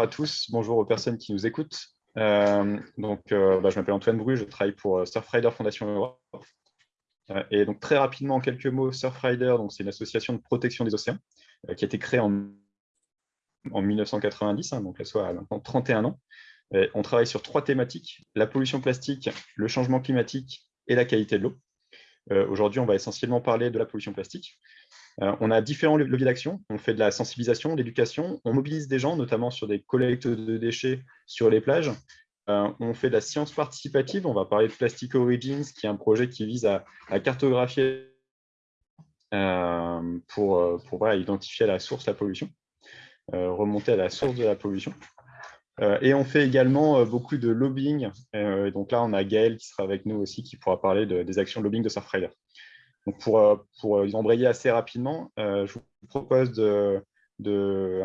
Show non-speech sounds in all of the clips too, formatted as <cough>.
à tous, bonjour aux personnes qui nous écoutent. Euh, donc, euh, bah, je m'appelle Antoine Bru, je travaille pour euh, Surfrider Fondation Europe. et donc, très rapidement, en quelques mots, Surfrider, c'est une association de protection des océans qui a été créée en, en 1990, hein, donc là, soit à maintenant 31 ans. on travaille sur trois thématiques, la pollution plastique, le changement climatique et la qualité de l'eau. Aujourd'hui, on va essentiellement parler de la pollution plastique. Euh, on a différents leviers d'action. On fait de la sensibilisation, de l'éducation. On mobilise des gens, notamment sur des collectes de déchets sur les plages. Euh, on fait de la science participative. On va parler de Plastic Origins, qui est un projet qui vise à, cartographier euh, pour, identifier la source de la pollution, remonter à la source de la pollution. et on fait également beaucoup de lobbying. donc là, on a Gaël qui sera avec nous aussi, qui pourra parler des actions de lobbying de Surfrider. Donc pour, euh, pour euh, embrayer assez rapidement, euh, je vous propose de,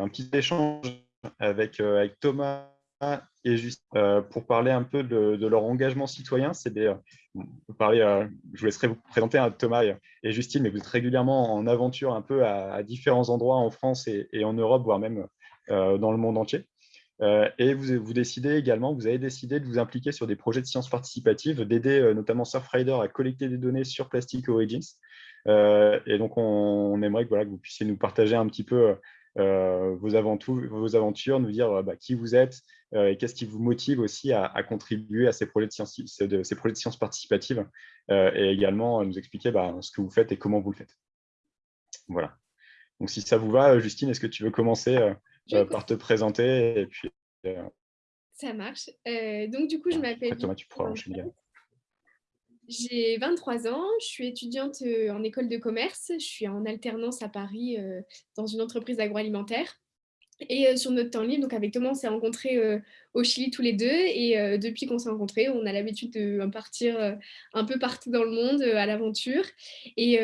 un petit échange avec, Thomas et juste pour parler un peu de, leur engagement citoyen. Je vous laisserai vous présenter à Thomas et, Justine, mais vous êtes régulièrement en aventure un peu à, différents endroits en France et, en Europe, voire même dans le monde entier. Euh, et vous, décidez également, vous avez décidé de vous impliquer sur des projets de sciences participatives, d'aider euh, notamment Surfrider à collecter des données sur Plastic Origins. Euh, et donc, on, aimerait que, vous puissiez nous partager un petit peu vos, aventures, nous dire bah, qui vous êtes et qu'est-ce qui vous motive aussi à, contribuer à ces projets de sciences, de, participatives et également nous expliquer bah, ce que vous faites et comment vous le faites. Voilà. Donc, si ça vous va, Justine, est-ce que tu veux commencer par te présenter. Et puis, euh, Ça marche. Euh, donc, du coup, je m'appelle... Thomas, tu pourras enchaîner. J'ai 23 ans, je suis étudiante en école de commerce, je suis en alternance à Paris dans une entreprise agroalimentaire. Et sur notre temps libre, donc avec Thomas, on s'est rencontrés au Chili tous les deux. Et depuis qu'on s'est rencontrés, on a l'habitude de partir un peu partout dans le monde à l'aventure. Et,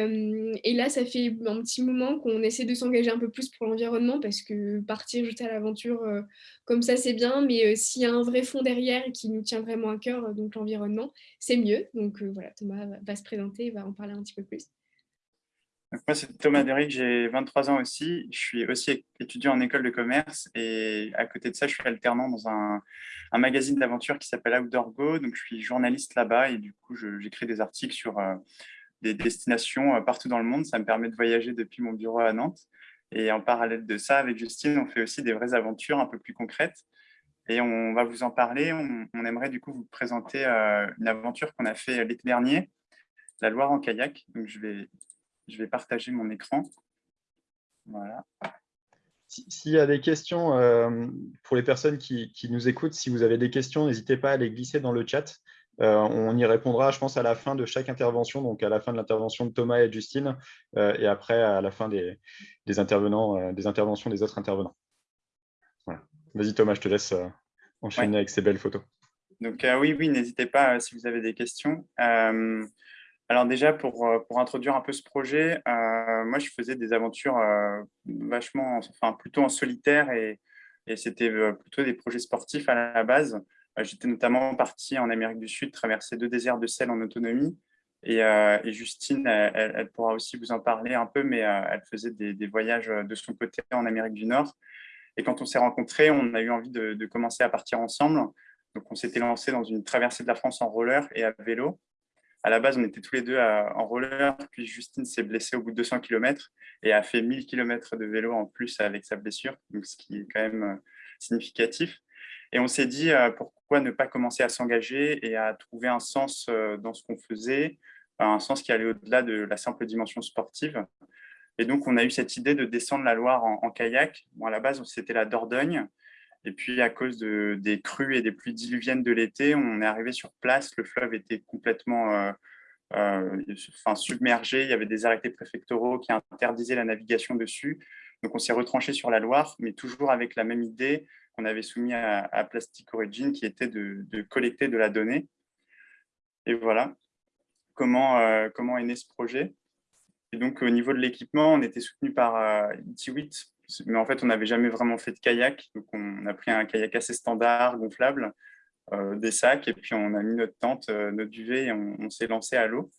là, ça fait un petit moment qu'on essaie de s'engager un peu plus pour l'environnement parce que partir juste à l'aventure comme ça, c'est bien. Mais s'il y a un vrai fond derrière qui nous tient vraiment à cœur, donc l'environnement, c'est mieux. Donc voilà, Thomas va se présenter va en parler un petit peu plus moi, c'est Thomas Derrick, j'ai 23 ans aussi. Je suis aussi étudiant en école de commerce et à côté de ça, je suis alternant dans un, magazine d'aventure qui s'appelle Outdoor Go. Donc, je suis journaliste là-bas et du coup, j'écris des articles sur euh, des destinations euh, partout dans le monde. Ça me permet de voyager depuis mon bureau à Nantes. Et en parallèle de ça, avec Justine, on fait aussi des vraies aventures un peu plus concrètes. Et on va vous en parler. On, aimerait du coup vous présenter euh, une aventure qu'on a fait l'été dernier, la Loire en kayak. Donc, je vais je vais partager mon écran. Voilà. S'il y a des questions euh, pour les personnes qui, nous écoutent, si vous avez des questions, n'hésitez pas à les glisser dans le chat. Euh, on y répondra, je pense, à la fin de chaque intervention, donc à la fin de l'intervention de Thomas et Justine, euh, et après à la fin des, intervenants, des interventions des autres intervenants. Vas-y Thomas, je te laisse enchaîner avec ces belles photos. Donc oui, oui, n'hésitez pas si vous avez des questions. Alors déjà, pour, euh, pour, introduire un peu ce projet, euh, moi, je faisais des aventures euh, vachement, enfin, plutôt en solitaire et, et c'était plutôt des projets sportifs à la base. J'étais notamment parti en Amérique du Sud, traverser deux déserts de sel en autonomie. Et, Justine, elle, pourra aussi vous en parler un peu, mais elle faisait des, des, voyages de son côté en Amérique du Nord. Et quand on s'est rencontrés, on a eu envie de, de commencer à partir ensemble. Donc, on s'était lancé dans une traversée de la France en roller et à vélo à la base, on était tous les deux en roller, puis Justine s'est blessée au bout de 200 km et a fait 1000 km de vélo en plus avec sa blessure, donc ce qui est quand même euh, significatif. Et on s'est dit, euh, pourquoi ne pas commencer à s'engager et à trouver un sens euh, dans ce qu'on faisait, un sens qui allait au-delà de la simple dimension sportive. Et donc, on a eu cette idée de descendre la Loire en, kayak. Bon, à la base, c'était la Dordogne. Et puis, à cause de, des crues et des pluies diluviennes de l'été, on est arrivé sur place. Le fleuve était complètement euh, euh, enfin, submergé. Il y avait des arrêtés préfectoraux qui interdisaient la navigation dessus. Donc, on s'est retranché sur la Loire, mais toujours avec la même idée qu'on avait soumis à, Plastic Origin, qui était de, collecter de la donnée. Et voilà comment, euh, comment est né ce projet. Et donc, au niveau de l'équipement, on était soutenu par euh, 8 mais en fait, on n'avait jamais vraiment fait de kayak. Donc, on a pris un kayak assez standard, gonflable, euh, des sacs, et puis on a mis notre tente, euh, notre duvet, et on, s'est lancé à l'eau.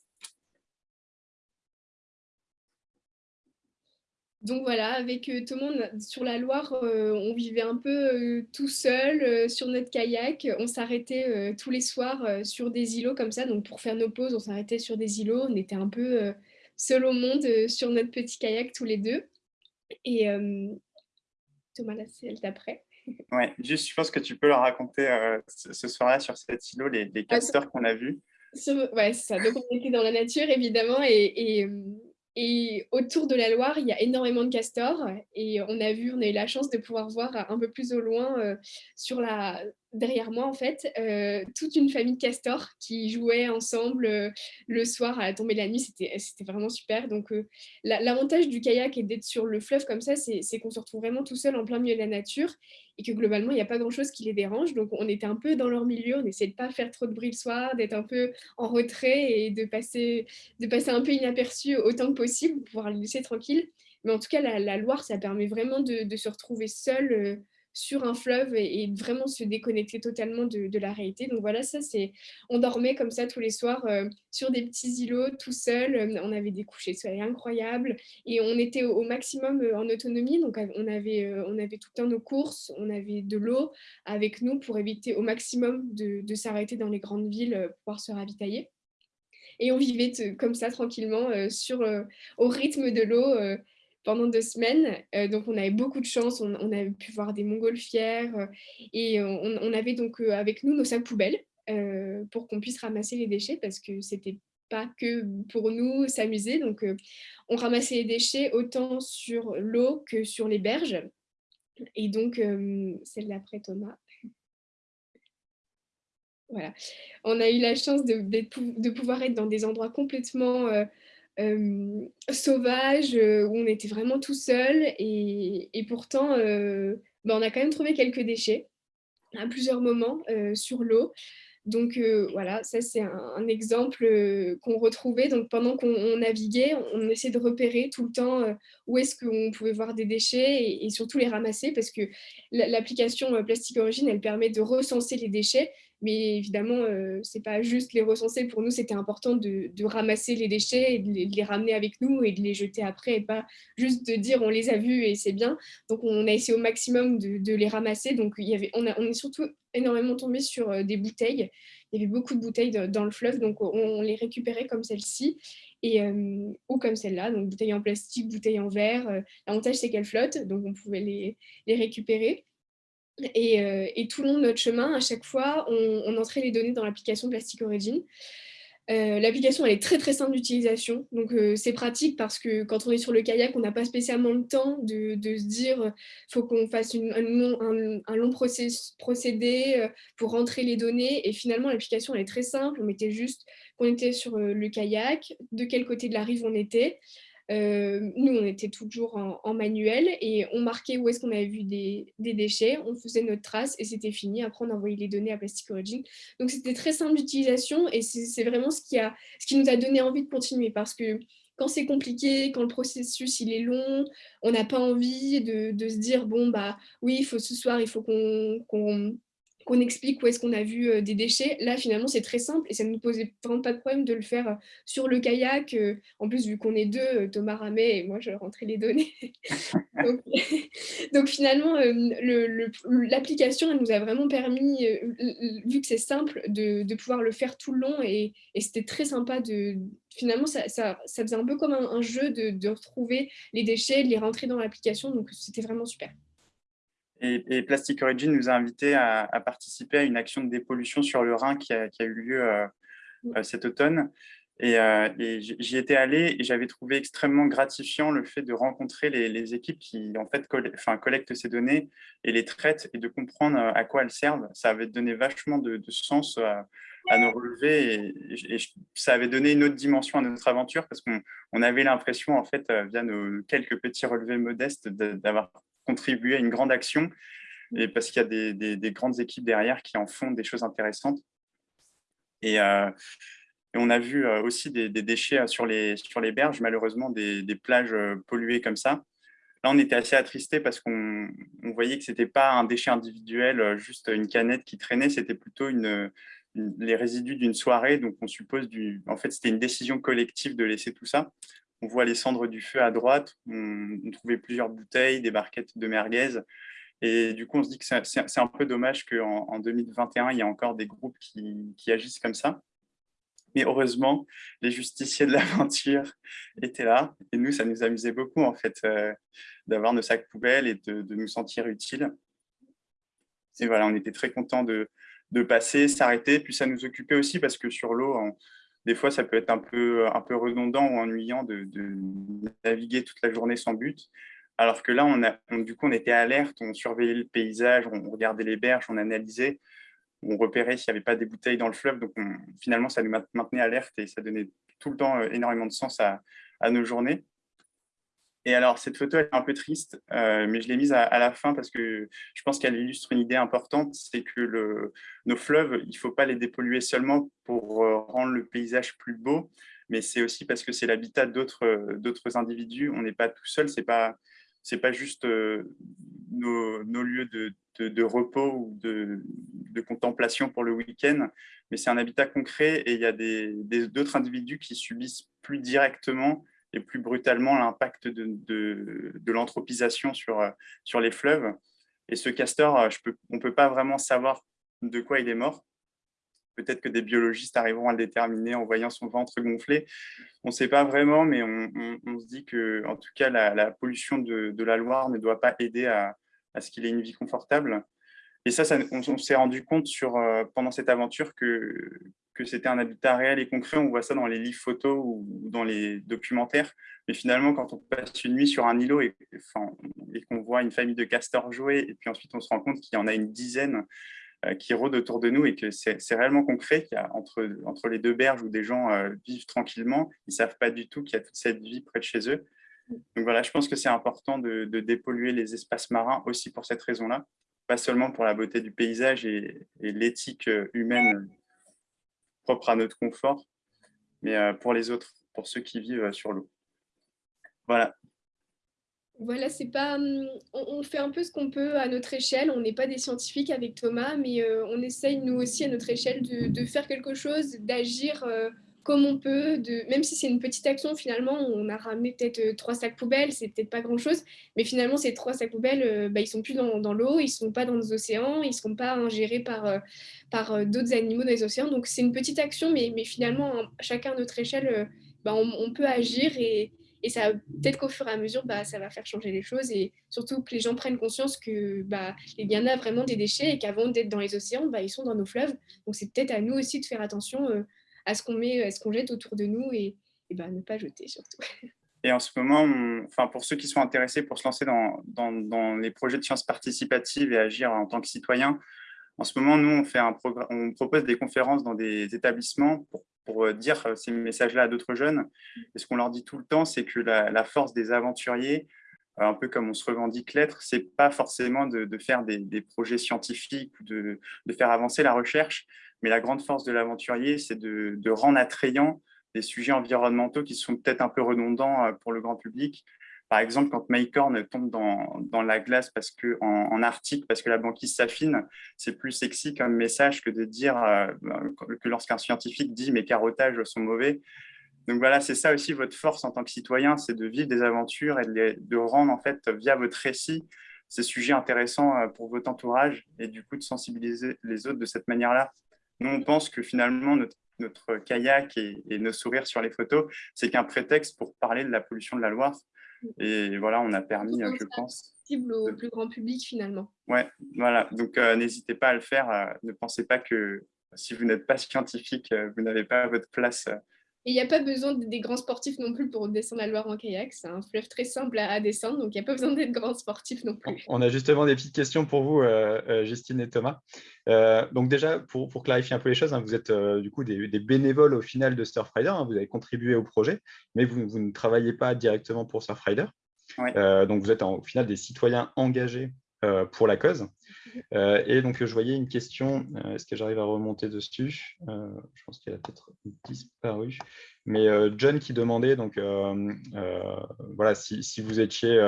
donc voilà, avec tout le monde sur la Loire, on vivait un peu tout seul sur notre kayak. On s'arrêtait tous les soirs sur des îlots comme ça. Donc pour faire nos pauses, on s'arrêtait sur des îlots. On était un peu seul au monde sur notre petit kayak tous les deux. Et Thomas, là, c'est elle d'après. <laughs> Ouais, juste, je pense que tu peux leur raconter ce soir-là sur cet îlot les, les ah, castors qu'on a vus. Ouais, c'est ça. Donc on était dans la nature, évidemment, et et autour de la Loire, il y a énormément de castors et on a vu, on a eu la chance de pouvoir voir un peu plus au loin, euh, sur la, derrière moi en fait, euh, toute une famille de castors qui jouaient ensemble euh, le soir à la tombée de la nuit. C'était vraiment super. Donc l'avantage du kayak et d'être sur le fleuve comme ça, c'est qu'on se retrouve vraiment tout seul en plein milieu de la nature et que globalement, il n'y a pas grand-chose qui les dérange. Donc on était un peu dans leur milieu, on essayait de pas faire trop de bruit le soir, d'être un peu en retrait et de passer, de passer un peu inaperçu autant que possible, pour pouvoir les laisser tranquilles. Mais en tout cas, la, Loire, ça permet vraiment de, se retrouver seul sur un fleuve et, vraiment se déconnecter totalement de, la réalité. Donc voilà, ça c'est, on dormait comme ça tous les soirs euh, sur des petits îlots tout seul. Euh, on avait des couchers de soleil incroyables et on était au, maximum euh, en autonomie. Donc on avait, on avait tout le temps nos courses, on avait de l'eau avec nous pour éviter au maximum de, s'arrêter dans les grandes villes pour pouvoir se ravitailler. Et on vivait comme ça tranquillement sur, au rythme de l'eau pendant deux semaines. Euh, donc, on avait beaucoup de chance. On, on avait pu voir des montgolfières euh, et on, avait donc euh, avec nous nos sacs poubelles pour qu'on puisse ramasser les déchets parce que c'était pas que pour nous s'amuser. Donc, on ramassait les déchets autant sur l'eau que sur les berges. Et donc, celle d'après Thomas. Voilà. On a eu la chance de, pouvoir être dans des endroits complètement sauvage, où on était vraiment tout seul. Et, pourtant, bah, on a quand même trouvé quelques déchets à plusieurs moments sur l'eau. Donc voilà, ça c'est un, exemple qu'on retrouvait. Donc pendant qu'on naviguait, on, essayait de repérer tout le temps où est-ce qu'on pouvait voir des déchets et, surtout les ramasser parce que l'application Plastique Origine, elle permet de recenser les déchets mais évidemment, euh, ce n'est pas juste les recenser. Pour nous, c'était important de, ramasser les déchets et de les, ramener avec nous et de les jeter après et pas juste de dire on les a vus et c'est bien. Donc, on a essayé au maximum de, les ramasser. Donc, il y avait, on, est surtout énormément tombé sur euh, des bouteilles. Il y avait beaucoup de bouteilles dans le fleuve, donc on, les récupérait comme celle-ci et euh, ou comme celle-là, donc bouteilles en plastique, bouteilles en verre. L'avantage, c'est qu'elles flottent, donc on pouvait les récupérer. Euh, et, tout le long de notre chemin, à chaque fois, on, entrait les données dans l'application Plastic Origin. Euh, l'application elle est très très simple d'utilisation, donc euh, c'est pratique parce que quand on est sur le kayak, on n'a pas spécialement le temps de, se dire faut qu'on fasse un, long procédé pour rentrer les données. Et finalement, l'application elle est très simple. On mettait juste qu'on était sur le kayak, de quel côté de la rive on était, euh, nous, on était toujours en, manuel et on marquait où est-ce qu'on avait vu des, déchets, on faisait notre trace et c'était fini. Après, on envoyait les données à Plastic Origin. Donc, c'était très simple d'utilisation et c'est vraiment ce qui, a, ce qui nous a donné envie de continuer parce que quand c'est compliqué, quand le processus il est long, on n'a pas envie de, se dire, bon, bah oui, il faut ce soir, il faut qu'on qu'on explique où est-ce qu'on a vu euh, des déchets. Là, finalement, c'est très simple et ça ne nous posait vraiment pas de problème de le faire euh, sur le kayak. Euh, en plus, vu qu'on est deux, Thomas ramait et moi, je rentrais les données. <laughs> <laughs> donc, finalement, l'application, elle nous a vraiment permis, vu que c'est simple, de, pouvoir le faire tout le long et, c'était très sympa de... Finalement, ça, ça, faisait un peu comme un, jeu de, de retrouver les déchets, de les rentrer dans l'application, donc c'était vraiment super. Et, Plastic Origin nous a invités à, participer à une action de dépollution sur le Rhin qui a, eu lieu euh, euh, cet automne. Et, euh, j'y étais allé et j'avais trouvé extrêmement gratifiant le fait de rencontrer les, équipes qui en fait collectent ces données et les traitent et de comprendre à quoi elles servent. Ça avait donné vachement de, sens à, nos relevés et, ça avait donné une autre dimension à notre aventure parce qu'on avait l'impression, en fait, via nos quelques petits relevés modestes, d'avoir contribuer à une grande action et parce qu'il y a des, grandes équipes derrière qui en font des choses intéressantes. Et, euh, on a vu euh, aussi des, déchets sur les, sur les berges, malheureusement, des, plages euh, polluées comme ça. Là, on était assez attristé parce qu'on voyait que ce n'était pas un déchet individuel, juste une canette qui traînait, c'était plutôt une, les résidus d'une soirée. Donc, on suppose, du, en fait, c'était une décision collective de laisser tout ça. On voit les cendres du feu à droite, on, trouvait plusieurs bouteilles, des barquettes de merguez. Et du coup, on se dit que c'est un peu dommage qu'en en 2021, il y a encore des groupes qui, agissent comme ça. Mais heureusement, les justiciers de l'aventure <laughs> étaient là. Et nous, ça nous amusait beaucoup, en fait, euh, d'avoir nos sacs poubelles et de, nous sentir utiles. Et voilà, on était très contents de, de passer, s'arrêter. Puis ça nous occupait aussi parce que sur l'eau, des fois, ça peut être un peu, peu redondant ou ennuyant de, naviguer toute la journée sans but. Alors que là, on du coup, on était alerte, on surveillait le paysage, on regardait les berges, on analysait, on repérait s'il n'y avait pas des bouteilles dans le fleuve. Donc, finalement, ça nous maintenait alerte et ça donnait tout le temps euh, énormément de sens à nos journées. Et alors, cette photo est un peu triste, euh, mais je l'ai mise à, la fin parce que je pense qu'elle illustre une idée importante, c'est que nos fleuves, il ne faut pas les dépolluer seulement pour euh, rendre le paysage plus beau, mais c'est aussi parce que c'est l'habitat d'autres individus. On n'est pas tout seul, ce n'est pas, pas juste euh, nos, nos, lieux de, de, repos ou de, de, contemplation pour le week-end, mais c'est un habitat concret et il y a d'autres individus qui subissent plus directement et plus brutalement l'impact de, l'anthropisation sur, euh, sur les fleuves. Et ce castor, euh, on ne peut pas vraiment savoir de quoi il est mort. Peut-être que des biologistes arriveront à le déterminer en voyant son ventre gonflé. On ne sait pas vraiment, mais on, se dit que, en tout cas, la, pollution de, la Loire ne doit pas aider à, à ce qu'il ait une vie confortable. Et ça, ça on, s'est rendu compte sur, euh, pendant cette aventure que, que c'était un habitat réel et concret. On voit ça dans les livres photos ou dans les documentaires. Mais finalement, quand on passe une nuit sur un îlot et, qu'on voit une famille de castors jouer, et puis ensuite on se rend compte qu'il y en a une dizaine euh, qui rôdent autour de nous et que c'est réellement concret qu'il y a entre, entre les deux berges où des gens euh, vivent tranquillement, ils ne savent pas du tout qu'il y a toute cette vie près de chez eux. Donc voilà, je pense que c'est important de, dépolluer les espaces marins aussi pour cette raison-là, pas seulement pour la beauté du paysage et, et l'éthique euh, humaine propre à notre confort, mais euh, pour les autres, pour ceux qui vivent euh, sur l'eau. Voilà. Voilà, c'est pas. Hum, on, fait un peu ce qu'on peut à notre échelle. On n'est pas des scientifiques avec Thomas, mais euh, on essaye nous aussi à notre échelle de, faire quelque chose, d'agir comme on peut, de, même si c'est une petite action, finalement, on a ramené peut-être euh, trois sacs poubelles, c'est peut-être pas grand-chose, mais finalement, ces trois sacs poubelles, euh, bah, ils sont plus dans, l'eau, ils sont pas dans les océans, ils seront pas ingérés par, euh, par d'autres animaux dans les océans. Donc, c'est une petite action, mais, mais finalement, chacun à notre échelle, bah, on, peut agir et, et ça peut-être qu'au fur et à mesure, bah, ça va faire changer les choses et surtout que les gens prennent conscience que bah, il y en a vraiment des déchets et qu'avant d'être dans les océans, bah, ils sont dans nos fleuves. Donc, c'est peut-être à nous aussi de faire attention à ce qu'on met, à ce qu'on jette autour de nous et, ben, ne pas jeter surtout. <laughs> Et en ce moment, enfin, pour ceux qui sont intéressés pour se lancer dans, dans, les projets de sciences participatives et agir en tant que citoyen, en ce moment, nous, on, fait un on propose des conférences dans des établissements pour, pour euh, dire ces messages-là à d'autres jeunes. Et ce qu'on leur dit tout le temps, c'est que la, force des aventuriers, euh, un peu comme on se revendique l'être, c'est pas forcément de, faire des, projets scientifiques de, de, faire avancer la recherche, mais la grande force de l'aventurier, c'est de, rendre attrayants des sujets environnementaux qui sont peut-être un peu redondants euh, pour le grand public. Par exemple, quand Maycorn tombe dans, la glace en, Arctique parce que la banquise s'affine, c'est plus sexy comme message que de dire euh, que lorsqu'un scientifique dit « mes carottages sont mauvais ». Donc voilà, c'est ça aussi votre force en tant que citoyen, c'est de vivre des aventures et de, de, rendre, en fait, via votre récit, ces sujets intéressants euh, pour votre entourage et du coup de sensibiliser les autres de cette manière-là. Nous, on pense que finalement, notre, kayak et, nos sourires sur les photos, c'est qu'un prétexte pour parler de la pollution de la Loire. Et voilà, on a permis, je pense... Cible au plus grand public, finalement. Ouais, voilà. Donc, euh, n'hésitez pas à le faire. Euh, ne pensez pas que si vous n'êtes pas scientifique, euh, vous n'avez pas votre place et il n'y a pas besoin des grands sportifs non plus pour descendre la Loire en kayak. C'est un fleuve très simple à, descendre, donc il n'y a pas besoin d'être grand sportif non plus. On a justement des petites questions pour vous, euh, euh, Justine et Thomas. Euh, donc déjà, pour, clarifier un peu les choses, hein, vous êtes du coup des, bénévoles au final de Surfrider, hein, vous avez contribué au projet, mais vous, ne travaillez pas directement pour Surfrider. donc vous êtes au final des citoyens engagés euh, pour la cause. Euh, et donc, je voyais une question, euh, est-ce que j'arrive à remonter dessus? Je pense qu'elle a peut-être disparu. Mais John qui demandait, donc, voilà, si, vous étiez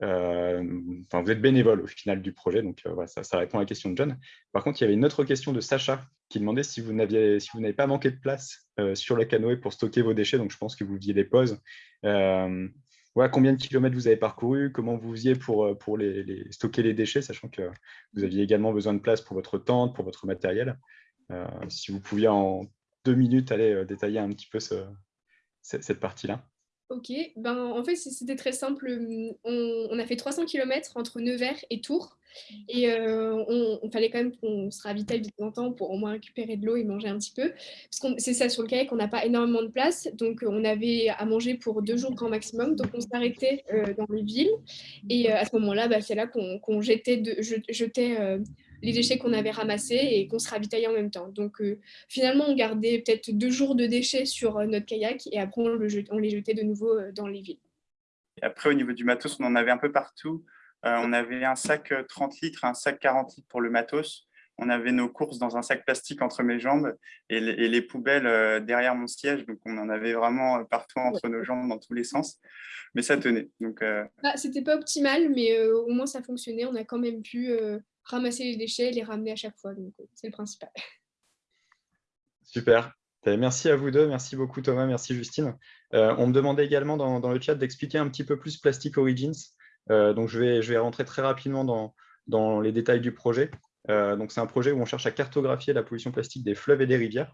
enfin, vous êtes bénévole au final du projet, donc voilà, ça, répond à la question de John. Par contre, il y avait une autre question de Sacha qui demandait si vous n'aviez si n'avez pas manqué de place sur le canoë pour stocker vos déchets, donc je pense que vous faisiez des pauses. Combien de kilomètres vous avez parcouru, comment vous faisiez pour, pour les, stocker les déchets, sachant que vous aviez également besoin de place pour votre tente, pour votre matériel. si vous pouviez en deux minutes aller détailler un petit peu ce, cette partie-là. Ok, ben, en fait c'était très simple. On, a fait 300 km entre Nevers et Tours et euh, on, fallait quand même qu'on se ravitaille de temps en temps pour au moins récupérer de l'eau et manger un petit peu. Parce que c'est ça sur le kayak, on n'a pas énormément de place, donc on avait à manger pour deux jours grand maximum, donc on s'arrêtait euh, dans les villes et euh, à ce moment-là, bah, c'est là qu'on jetait, les déchets qu'on avait ramassés et qu'on se ravitaillait en même temps. Donc euh, finalement, on gardait peut-être deux jours de déchets sur euh, notre kayak et après on, les jetait de nouveau euh, dans les villes. après, au niveau du matos, on en avait un peu partout. On avait un sac 30 litres, un sac 40 litres pour le matos. On avait nos courses dans un sac plastique entre mes jambes et les, poubelles derrière mon siège. Donc, on en avait vraiment partout entre nos jambes dans tous les sens. Mais ça tenait. Donc, ah, C'était pas optimal, mais au moins ça fonctionnait. On a quand même pu ramasser les déchets et les ramener à chaque fois. Donc, euh, c'est le principal. <laughs> Super. Eh, merci à vous deux. Merci beaucoup, Thomas. Merci, Justine. Euh, on me demandait également dans, le chat d'expliquer un petit peu plus Plastic Origins. Euh, donc, je vais, je rentrer très rapidement dans, les détails du projet. donc, c'est un projet où on cherche à cartographier la pollution plastique des fleuves et des rivières.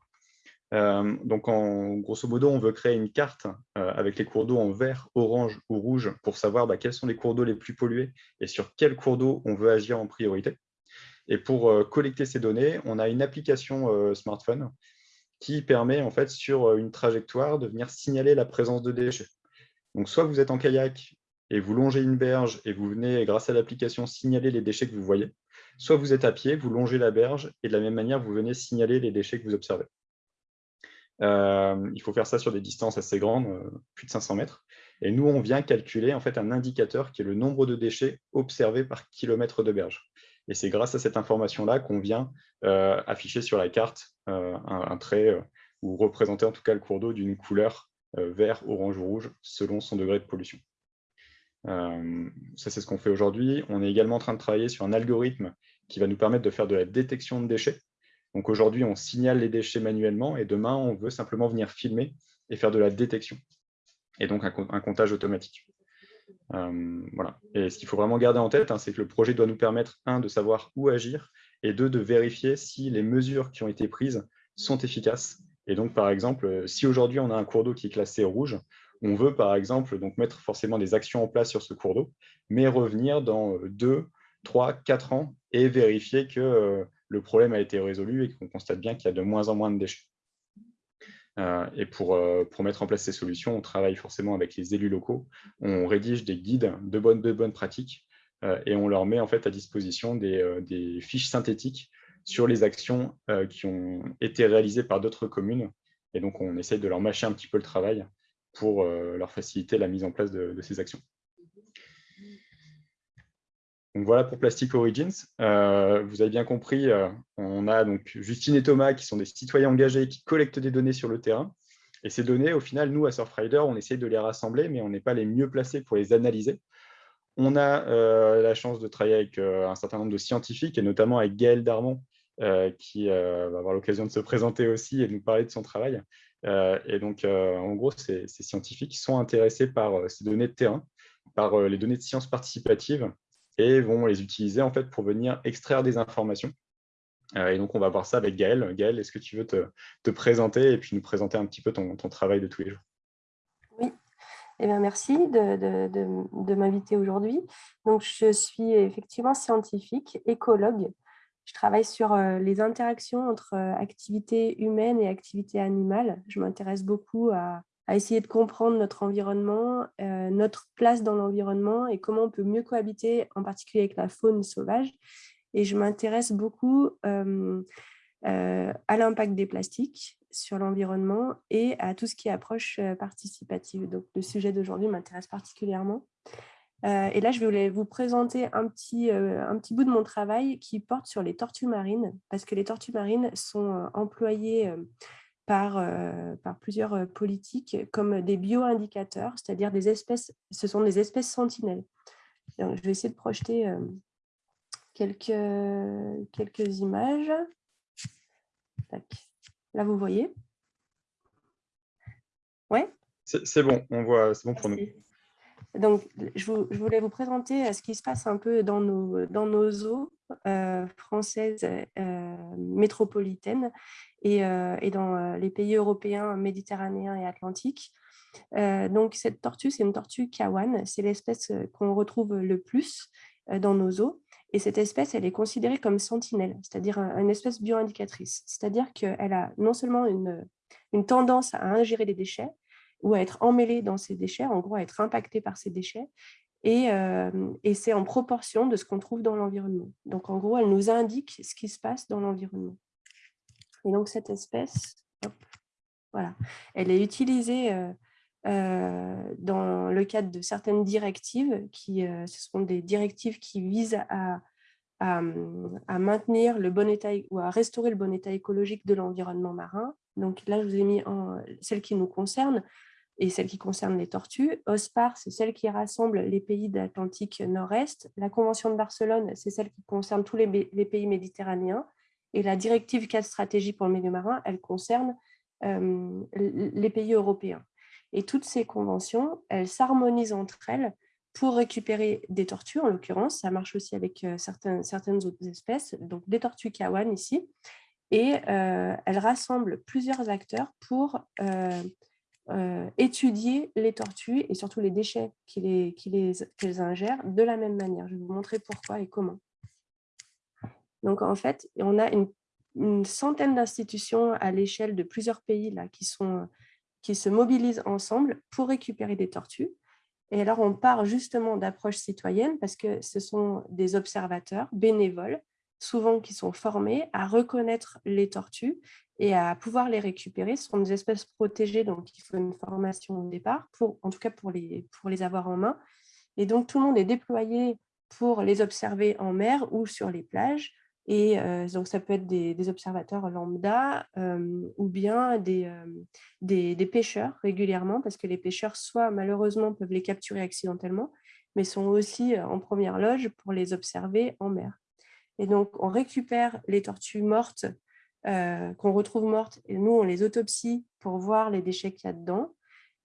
Euh, donc, en, grosso modo, on veut créer une carte euh, avec les cours d'eau en vert, orange ou rouge pour savoir bah, quels sont les cours d'eau les plus pollués et sur quels cours d'eau on veut agir en priorité. Et pour euh, collecter ces données, on a une application smartphone qui permet, en fait, sur une trajectoire, de venir signaler la présence de déchets. Donc, soit vous êtes en kayak et vous longez une berge et vous venez, grâce à l'application, signaler les déchets que vous voyez, soit vous êtes à pied, vous longez la berge et de la même manière, vous venez signaler les déchets que vous observez. Euh, il faut faire ça sur des distances assez grandes, euh, plus de 500 mètres. Et nous, on vient calculer en fait un indicateur qui est le nombre de déchets observés par kilomètre de berge. Et c'est grâce à cette information-là qu'on vient euh, afficher sur la carte un, trait ou représenter en tout cas le cours d'eau d'une couleur vert, orange ou rouge selon son degré de pollution. Ça, c'est ce qu'on fait aujourd'hui. On est également en train de travailler sur un algorithme qui va nous permettre de faire de la détection de déchets. Donc aujourd'hui, on signale les déchets manuellement et demain, on veut simplement venir filmer et faire de la détection. Et donc un, comptage automatique. Euh, voilà. Et ce qu'il faut vraiment garder en tête, hein, c'est que le projet doit nous permettre, un, de savoir où agir, et deux, de vérifier si les mesures qui ont été prises sont efficaces. Et donc, par exemple, si aujourd'hui on a un cours d'eau qui est classé rouge, on veut, par exemple, donc mettre forcément des actions en place sur ce cours d'eau, mais revenir dans deux, trois, quatre ans et vérifier que euh, le problème a été résolu et qu'on constate bien qu'il y a de moins en moins de déchets. Euh, et pour, euh, pour, mettre en place ces solutions, on travaille forcément avec les élus locaux, on rédige des guides de bonnes, pratiques et on leur met en fait à disposition des, des fiches synthétiques sur les actions qui ont été réalisées par d'autres communes. Et donc, on essaie de leur mâcher un petit peu le travail pour leur faciliter la mise en place de ces actions. Voilà pour Plastic Origins. Euh, vous avez bien compris, euh, on a donc Justine et Thomas qui sont des citoyens engagés qui collectent des données sur le terrain. Et ces données, au final, nous, à Surfrider, on essaie de les rassembler, mais on n'est pas les mieux placés pour les analyser. On a euh, la chance de travailler avec un certain nombre de scientifiques, et notamment avec Gaël Darmon, qui va avoir l'occasion de se présenter aussi et de nous parler de son travail. Et donc, en gros, ces, scientifiques sont intéressés par ces données de terrain, par les données de sciences participatives, et vont les utiliser en fait pour venir extraire des informations. Euh, et donc, on va voir ça avec Gaël. Gaël, est-ce que tu veux te, présenter et puis nous présenter un petit peu ton, travail de tous les jours? Oui, eh bien, merci de, m'inviter aujourd'hui. Donc, je suis effectivement scientifique, écologue. Je travaille sur les interactions entre activités humaines et activités animales. Je m'intéresse beaucoup à, essayer de comprendre notre environnement, notre place dans l'environnement et comment on peut mieux cohabiter, en particulier avec la faune sauvage. Et je m'intéresse beaucoup à l'impact des plastiques sur l'environnement et à tout ce qui est approche participative. Donc, le sujet d'aujourd'hui m'intéresse particulièrement. Et là, je voulais vous présenter un petit, un petit bout de mon travail qui porte sur les tortues marines, parce que les tortues marines sont employées par, euh, par plusieurs euh, politiques comme des bioindicateurs, c'est-à-dire des espèces, ce sont des espèces sentinelles. je vais essayer de projeter quelques, quelques images. Là, vous voyez? Oui C'est bon, on voit, c'est bon pour nous. Donc, je, voulais vous présenter ce qui se passe un peu dans nos, dans nos eaux françaises métropolitaines et, et, dans les pays européens, méditerranéens et atlantiques. donc, cette tortue, c'est une tortue kawan. C'est l'espèce qu'on retrouve le plus dans nos eaux. Et cette espèce, elle est considérée comme sentinelle, c'est-à-dire une espèce bioindicatrice. C'est-à-dire qu'elle a non seulement une, une tendance à ingérer des déchets ou à être emmêlée dans ces déchets, en gros à être impactée par ces déchets, et, et c'est en proportion de ce qu'on trouve dans l'environnement. Donc en gros, elle nous indique ce qui se passe dans l'environnement. Et donc cette espèce, voilà, elle est utilisée euh, dans le cadre de certaines directives, qui, euh, ce sont des directives qui visent à, à, maintenir le bon état ou à restaurer le bon état écologique de l'environnement marin. Donc là, je vous ai mis en, celle qui nous concerne et celle qui concerne les tortues. OSPAR, c'est celle qui rassemble les pays d'Atlantique Nord-Est. La Convention de Barcelone, c'est celle qui concerne tous les, pays méditerranéens. Et la directive 4 stratégie pour le milieu marin, elle concerne euh, les pays européens. Et toutes ces conventions, elles s'harmonisent entre elles pour récupérer des tortues, en l'occurrence. Ça marche aussi avec euh, certaines, certaines autres espèces, donc des tortues kawan ici. Et euh, elles rassemblent plusieurs acteurs pour euh, étudier les tortues et surtout les déchets qu'elles les, les, ingèrent de la même manière. Je vais vous montrer pourquoi et comment. Donc en fait, on a une, centaine d'institutions à l'échelle de plusieurs pays là, qui qui se mobilisent ensemble pour récupérer des tortues. Et alors, on part justement d'approches citoyennes parce que ce sont des observateurs bénévoles, souvent qui sont formés à reconnaître les tortues et à pouvoir les récupérer. Ce sont des espèces protégées, donc il faut une formation au départ, pour, en tout cas pour les, pour les avoir en main. Et donc, tout le monde est déployé pour les observer en mer ou sur les plages et donc, ça peut être des, observateurs lambda ou bien des, des, pêcheurs régulièrement, parce que les pêcheurs, soit malheureusement, peuvent les capturer accidentellement, mais sont aussi en première loge pour les observer en mer. Et donc, on récupère les tortues mortes qu'on retrouve mortes, et nous, on les autopsie pour voir les déchets qu'il y a dedans.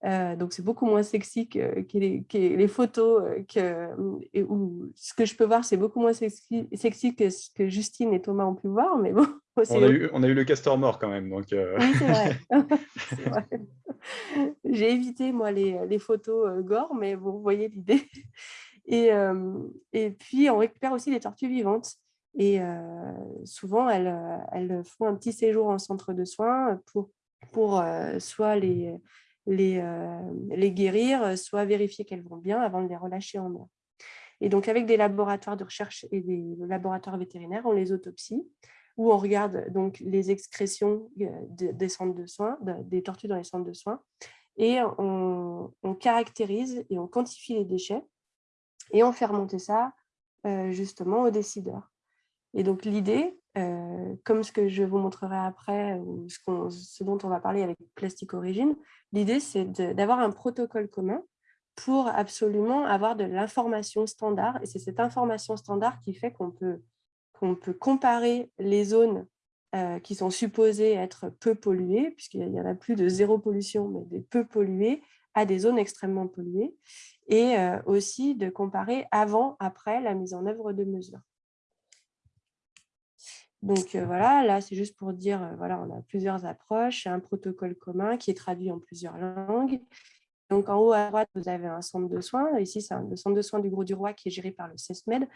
Euh, donc, c'est beaucoup moins sexy que, les, photos. Euh, que, et où, ce que je peux voir, c'est beaucoup moins sexy, sexy, que ce que Justine et Thomas ont pu voir. Mais bon, <laughs> on, a eu, on a eu le castor mort quand même. Donc, euh. Oui, c'est vrai. <laughs> J'ai évité, moi, les, les photos gore, mais vous voyez l'idée. Et, et puis, on récupère aussi les tortues vivantes. Et souvent, elles, font un petit séjour en centre de soins pour, pour soit les les, les guérir, soit vérifier qu'elles vont bien avant de les relâcher en mer. Et donc, avec des laboratoires de recherche et des laboratoires vétérinaires, on les autopsie, où on regarde donc les excrétions des centres de soins, des tortues dans les centres de soins, et on, caractérise et on quantifie les déchets, et on fait remonter ça justement aux décideurs. Et donc, l'idée, comme ce que je vous montrerai après, ou ce, dont on va parler avec Plastic Origine, L'idée, c'est d'avoir un protocole commun pour absolument avoir de l'information standard. Et c'est cette information standard qui fait qu'on peut, qu'on peut comparer les zones euh, qui sont supposées être peu polluées, puisqu'il y en a plus de zéro pollution, mais des peu polluées, à des zones extrêmement polluées, et euh, aussi de comparer avant, après la mise en œuvre de mesures. Donc euh, voilà, là c'est juste pour dire, euh, voilà, on a plusieurs approches, un protocole commun qui est traduit en plusieurs langues. Donc en haut à droite, vous avez un centre de soins. Ici, c'est le centre de soins du Gros du Roi qui est géré par le CESMED.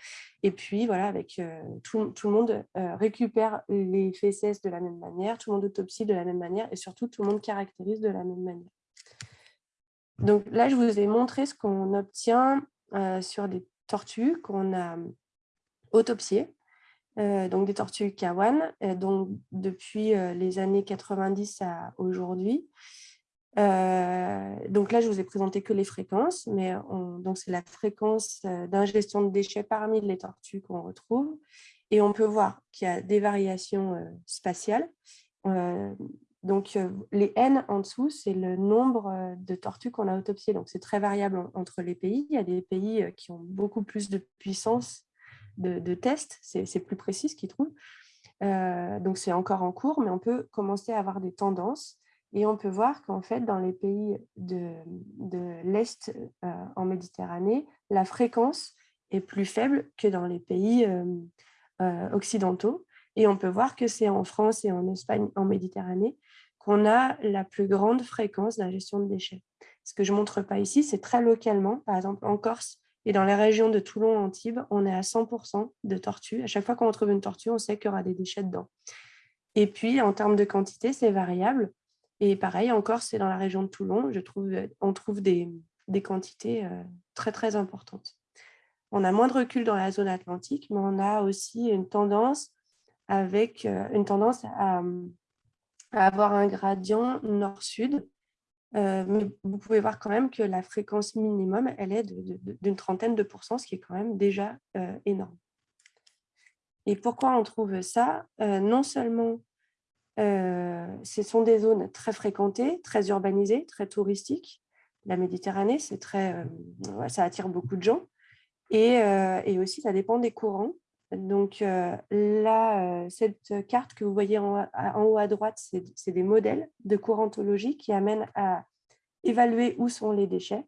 Et puis voilà, avec euh, tout, le monde récupère les fesses de la même manière, tout le monde autopsie de la même manière et surtout tout le monde caractérise de la même manière. Donc là, je vous ai montré ce qu'on obtient sur des tortues qu'on a autopsiées. Euh, donc des tortues kawan, euh, donc depuis euh, les années 90 à aujourd'hui. donc là, je vous ai présenté que les fréquences, mais c'est la fréquence d'ingestion de déchets parmi les tortues qu'on retrouve. Et on peut voir qu'il y a des variations spatiales. donc, les N en dessous, c'est le nombre de tortues qu'on a autopsiées. Donc, c'est très variable entre les pays. Il y a des pays qui ont beaucoup plus de puissance de, tests, c'est plus précis ce qu'ils trouvent. donc, c'est encore en cours, mais on peut commencer à avoir des tendances. Et on peut voir qu'en fait, dans les pays de, de l'Est en Méditerranée, la fréquence est plus faible que dans les pays occidentaux. Et on peut voir que c'est en France et en Espagne, en Méditerranée, qu'on a la plus grande fréquence d'ingestion de déchets. Ce que je ne montre pas ici, c'est très localement. Par exemple, en Corse et dans les régions de Toulon, Antibes, on est à 100% de tortues. À chaque fois qu'on retrouve une tortue, on sait qu'il y aura des déchets dedans. Et puis, en termes de quantité, c'est variable. Et pareil, en Corse et dans la région de Toulon, je trouve, on trouve des, des quantités euh, très, très importantes. On a moins de recul dans la zone atlantique, mais on a aussi une tendance avec euh, une tendance à, avoir un gradient nord-sud. Euh, mais vous pouvez voir quand même que la fréquence minimum, elle est d'une trentaine de pourcents, ce qui est quand même déjà euh, énorme. Et pourquoi on trouve ça? Non seulement ce sont des zones très fréquentées, très urbanisées, très touristiques. La Méditerranée, très, ça attire beaucoup de gens. Et, aussi, ça dépend des courants. Donc là, cette carte que vous voyez en, haut à droite, c'est des modèles de courantologie qui amènent à évaluer où sont les déchets.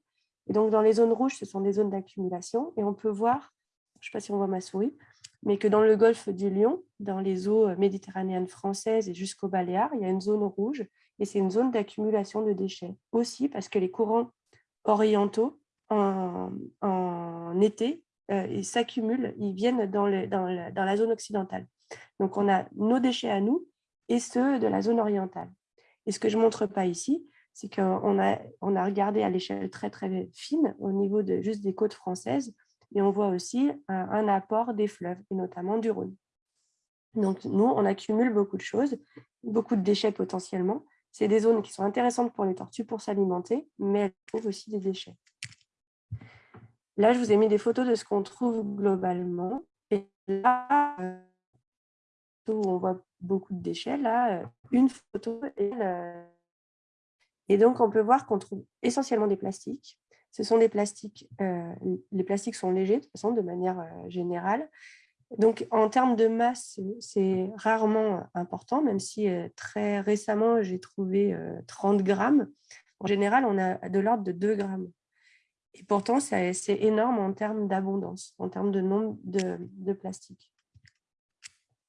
Et donc, dans les zones rouges, ce sont des zones d'accumulation. Et on peut voir, je ne sais pas si on voit ma souris, mais que dans le golfe du Lion, dans les eaux méditerranéennes françaises et jusqu'au Baléares, il y a une zone rouge et c'est une zone d'accumulation de déchets. Aussi parce que les courants orientaux, en, été, euh, ils s'accumulent, ils viennent dans, la zone occidentale. Donc, on a nos déchets à nous et ceux de la zone orientale. Et ce que je ne montre pas ici, c'est qu'on a, on a regardé à l'échelle très, très fine, au niveau de juste des côtes françaises, et on voit aussi un, apport des fleuves, et notamment du Rhône. Donc, nous, on accumule beaucoup de choses, beaucoup de déchets potentiellement. C'est des zones qui sont intéressantes pour les tortues pour s'alimenter, mais elles trouvent aussi des déchets. Là, je vous ai mis des photos de ce qu'on trouve globalement. Et là, euh, où on voit beaucoup de déchets, là, euh, une photo. Et, et donc, on peut voir qu'on trouve essentiellement des plastiques. Ce sont des plastiques, euh, les plastiques sont légers de toute façon, de manière générale. Donc, en termes de masse, c'est rarement important, même si très récemment, j'ai trouvé 30 grammes. En général, on a de l'ordre de 2 grammes. Et pourtant, c'est énorme en termes d'abondance, en termes de nombre de, plastiques.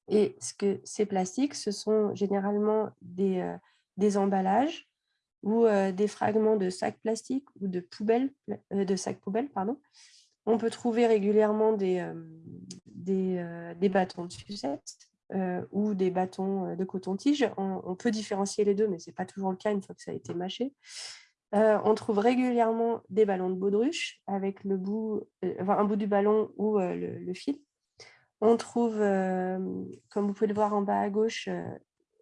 Et ce que ces plastiques, ce sont généralement des, euh, emballages ou euh, des fragments de sacs plastiques ou de, poubelles, euh, de sacs poubelles. Pardon. On peut trouver régulièrement des, des, des, bâtons de sucette ou des bâtons de coton-tige. On, on, peut différencier les deux, mais ce n'est pas toujours le cas une fois que ça a été mâché. Euh, on trouve régulièrement des ballons de baudruche avec le bout, euh, un bout du ballon ou euh, le, fil. On trouve, comme vous pouvez le voir en bas à gauche,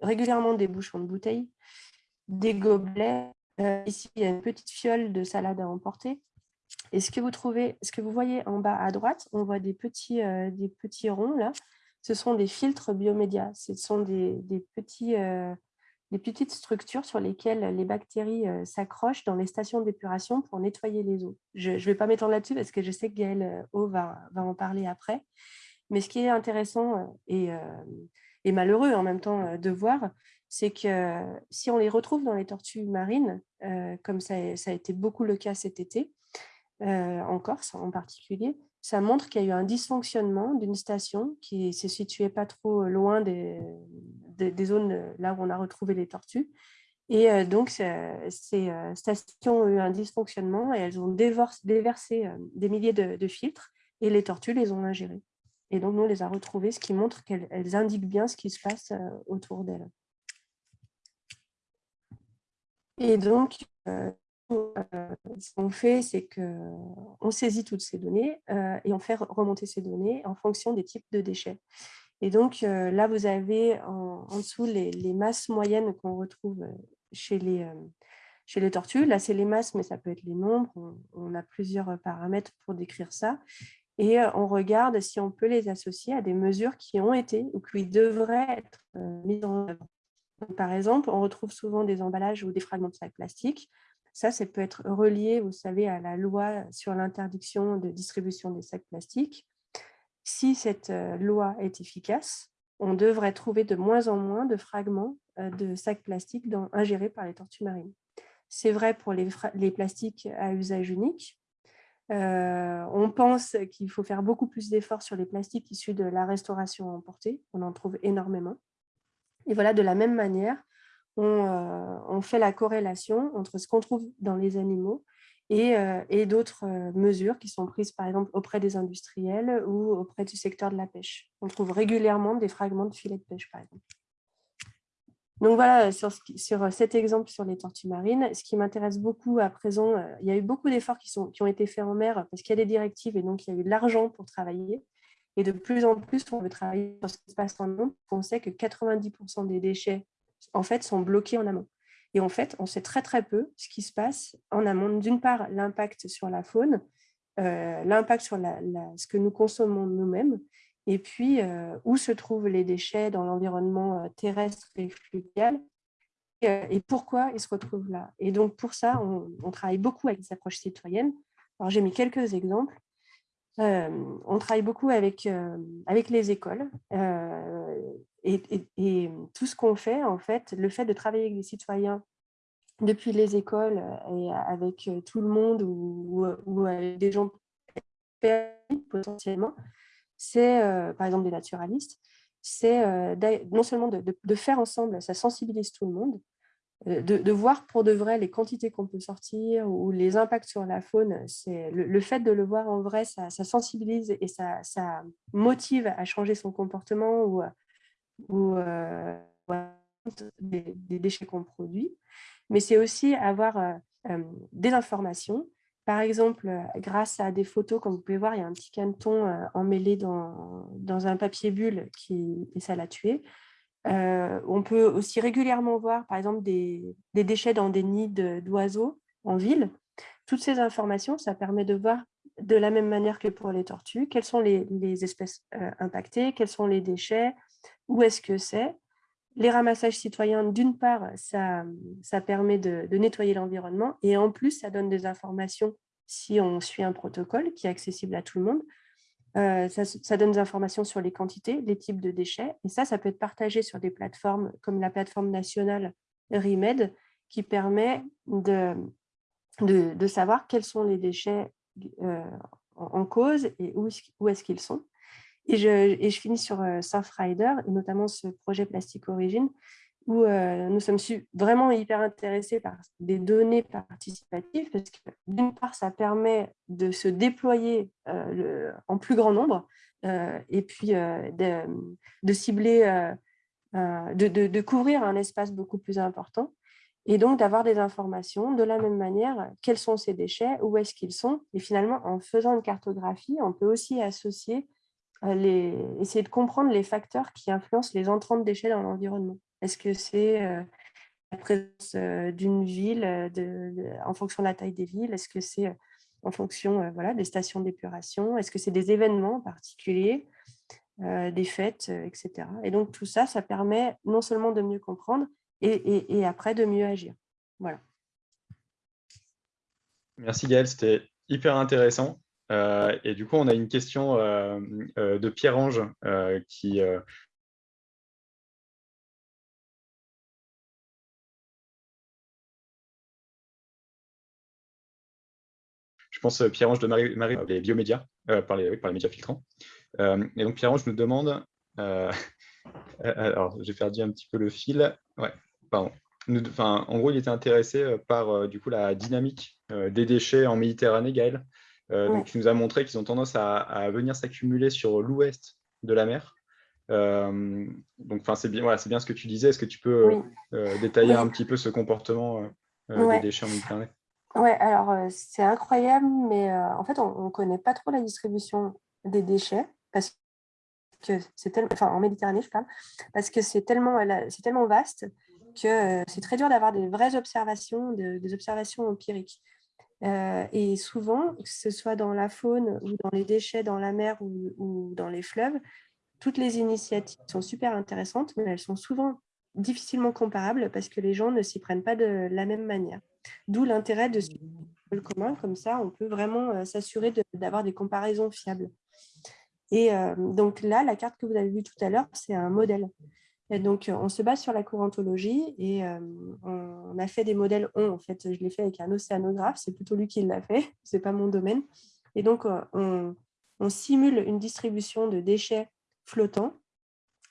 régulièrement des bouchons de bouteilles, des gobelets. ici, il y a une petite fiole de salade à emporter. Et ce que vous trouvez, ce que vous voyez en bas à droite, on voit des petits, des petits ronds là. Ce sont des filtres biomédias. Ce sont des petits des petites structures sur lesquelles les bactéries euh, s'accrochent dans les stations d'épuration pour nettoyer les eaux. Je ne vais pas m'étendre là-dessus parce que je sais que Gaëlle O va, va, en parler après. Mais ce qui est intéressant euh, et, euh, malheureux en même temps de voir, c'est que si on les retrouve dans les tortues marines, comme ça, a été beaucoup le cas cet été, en Corse en particulier, ça montre qu'il y a eu un dysfonctionnement d'une station qui se situait pas trop loin des, zones là où on a retrouvé les tortues. Et euh, donc, ces euh, stations ont eu un dysfonctionnement et elles ont déversé euh, des milliers de, filtres et les tortues les ont ingérés. Et donc, nous, on les a retrouvées, ce qui montre qu'elles indiquent bien ce qui se passe autour d'elles. Et donc, euh, ce qu'on fait, c'est qu'on saisit toutes ces données euh, et on fait remonter ces données en fonction des types de déchets. Et donc euh, là, vous avez en, dessous les, masses moyennes qu'on retrouve chez les, chez les tortues. Là, c'est les masses, mais ça peut être les nombres. On, a plusieurs paramètres pour décrire ça. Et on regarde si on peut les associer à des mesures qui ont été ou qui devraient être mises en œuvre. Par exemple, on retrouve souvent des emballages ou des fragments de sacs plastiques. Ça, ça peut être relié, vous savez, à la loi sur l'interdiction de distribution des sacs plastiques. Si cette loi est efficace, on devrait trouver de moins en moins de fragments de sacs plastiques ingérés par les tortues marines. C'est vrai pour les, plastiques à usage unique. on pense qu'il faut faire beaucoup plus d'efforts sur les plastiques issus de la restauration emportée. On en trouve énormément. Et voilà, de la même manière, on, fait la corrélation entre ce qu'on trouve dans les animaux et, et d'autres mesures qui sont prises, par exemple, auprès des industriels ou auprès du secteur de la pêche. On trouve régulièrement des fragments de filets de pêche, par exemple. Donc voilà, sur, sur, cet exemple sur les tortues marines, ce qui m'intéresse beaucoup à présent, il y a eu beaucoup d'efforts qui, qui ont été faits en mer parce qu'il y a des directives et donc il y a eu de l'argent pour travailler. Et de plus en plus, on veut travailler sur ce qui se passe en amont. On sait que 90% des déchets en fait, sont bloqués en amont. Et en fait, on sait très très peu ce qui se passe en amont. D'une part, l'impact sur la faune, euh, l'impact sur ce que nous consommons nous-mêmes, et puis euh, où se trouvent les déchets dans l'environnement euh, terrestre et fluvial, et, pourquoi ils se retrouvent là. Et donc pour ça, on, travaille beaucoup avec des approches citoyennes. Alors j'ai mis quelques exemples. On travaille beaucoup avec, avec les écoles et, tout ce qu'on fait, en fait, le fait de travailler avec des citoyens depuis les écoles et avec tout le monde ou, avec des gens potentiellement, c'est, par exemple, des naturalistes, c'est non seulement de, faire ensemble, ça sensibilise tout le monde, de, voir pour de vrai les quantités qu'on peut sortir ou les impacts sur la faune, le, fait de le voir en vrai, ça, sensibilise et ça, motive à changer son comportement ou ou euh, des, déchets qu'on produit, mais c'est aussi avoir euh, euh, des informations. Par exemple, grâce à des photos, comme vous pouvez voir, il y a un petit caneton emmêlé dans, dans un papier bulle qui, et ça l'a tué. On peut aussi régulièrement voir, par exemple, des, déchets dans des nids d'oiseaux en ville. Toutes ces informations, ça permet de voir de la même manière que pour les tortues, quelles sont les, espèces impactées, quels sont les déchets, où est-ce que c'est. Les ramassages citoyens, d'une part, ça permet de, nettoyer l'environnement et en plus, ça donne des informations si on suit un protocole qui est accessible à tout le monde. Euh, ça, donne des informations sur les quantités, les types de déchets. Et ça, ça peut être partagé sur des plateformes comme la plateforme nationale RIMED qui permet de, de, savoir quels sont les déchets euh, en, cause et où est-ce qu'ils sont. Et je, je finis sur euh, Surfrider, et notamment ce projet Plastique Origine, où euh, nous sommes vraiment hyper intéressés par des données participatives, parce que d'une part, ça permet de se déployer euh, en plus grand nombre, et puis de, cibler, de, couvrir un espace beaucoup plus important, et donc d'avoir des informations de la même manière, quels sont ces déchets, où est-ce qu'ils sont, et finalement, en faisant une cartographie, on peut aussi associer essayer de comprendre les facteurs qui influencent les entrants de déchets dans l'environnement. Est-ce que c'est euh, la présence euh, d'une ville euh, en fonction de la taille des villes? Est-ce que c'est en fonction voilà, des stations d'épuration? Est-ce que c'est des événements particuliers, des fêtes, etc. Et donc tout ça, ça permet non seulement de mieux comprendre et, après de mieux agir. Voilà. Merci Gaëlle, c'était hyper intéressant. Et du coup, on a une question de Pierre-Ange qui, pense, Pierre-Ange de Marie, Marie les biomédias, par, les, par les médias filtrants. et donc, Pierre-Ange nous demande, <laughs> alors j'ai perdu un petit peu le fil, ouais, pardon. en gros, il était intéressé par du coup, la dynamique des déchets en Méditerranée, Gaël. Euh, donc, tu nous as montré qu'ils ont tendance à, venir s'accumuler sur l'ouest de la mer. Euh, donc, c'est bien, voilà, bien ce que tu disais. Est-ce que tu peux euh, détailler un petit peu ce comportement des déchets en Méditerranée? Oui, alors c'est incroyable, mais en fait, on ne connaît pas trop la distribution des déchets parce que c'est tellement, en Méditerranée, je parle, parce que c'est tellement, c'est tellement vaste que c'est très dur d'avoir des vraies observations, des observations empiriques. Et souvent, que ce soit dans la faune ou dans les déchets dans la mer ou, dans les fleuves, toutes les initiatives sont super intéressantes, mais elles sont souvent difficilement comparables parce que les gens ne s'y prennent pas de la même manière. D'où l'intérêt de suivre le commun, comme ça on peut vraiment s'assurer d'avoir des comparaisons fiables. Et donc là, la carte que vous avez vue tout à l'heure, c'est un modèle. Et donc, on se base sur la courantologie et on a fait des modèles on, en fait, je l'ai fait avec un océanographe, c'est plutôt lui qui l'a fait, <laughs> ce n'est pas mon domaine. Et donc, on, simule une distribution de déchets flottants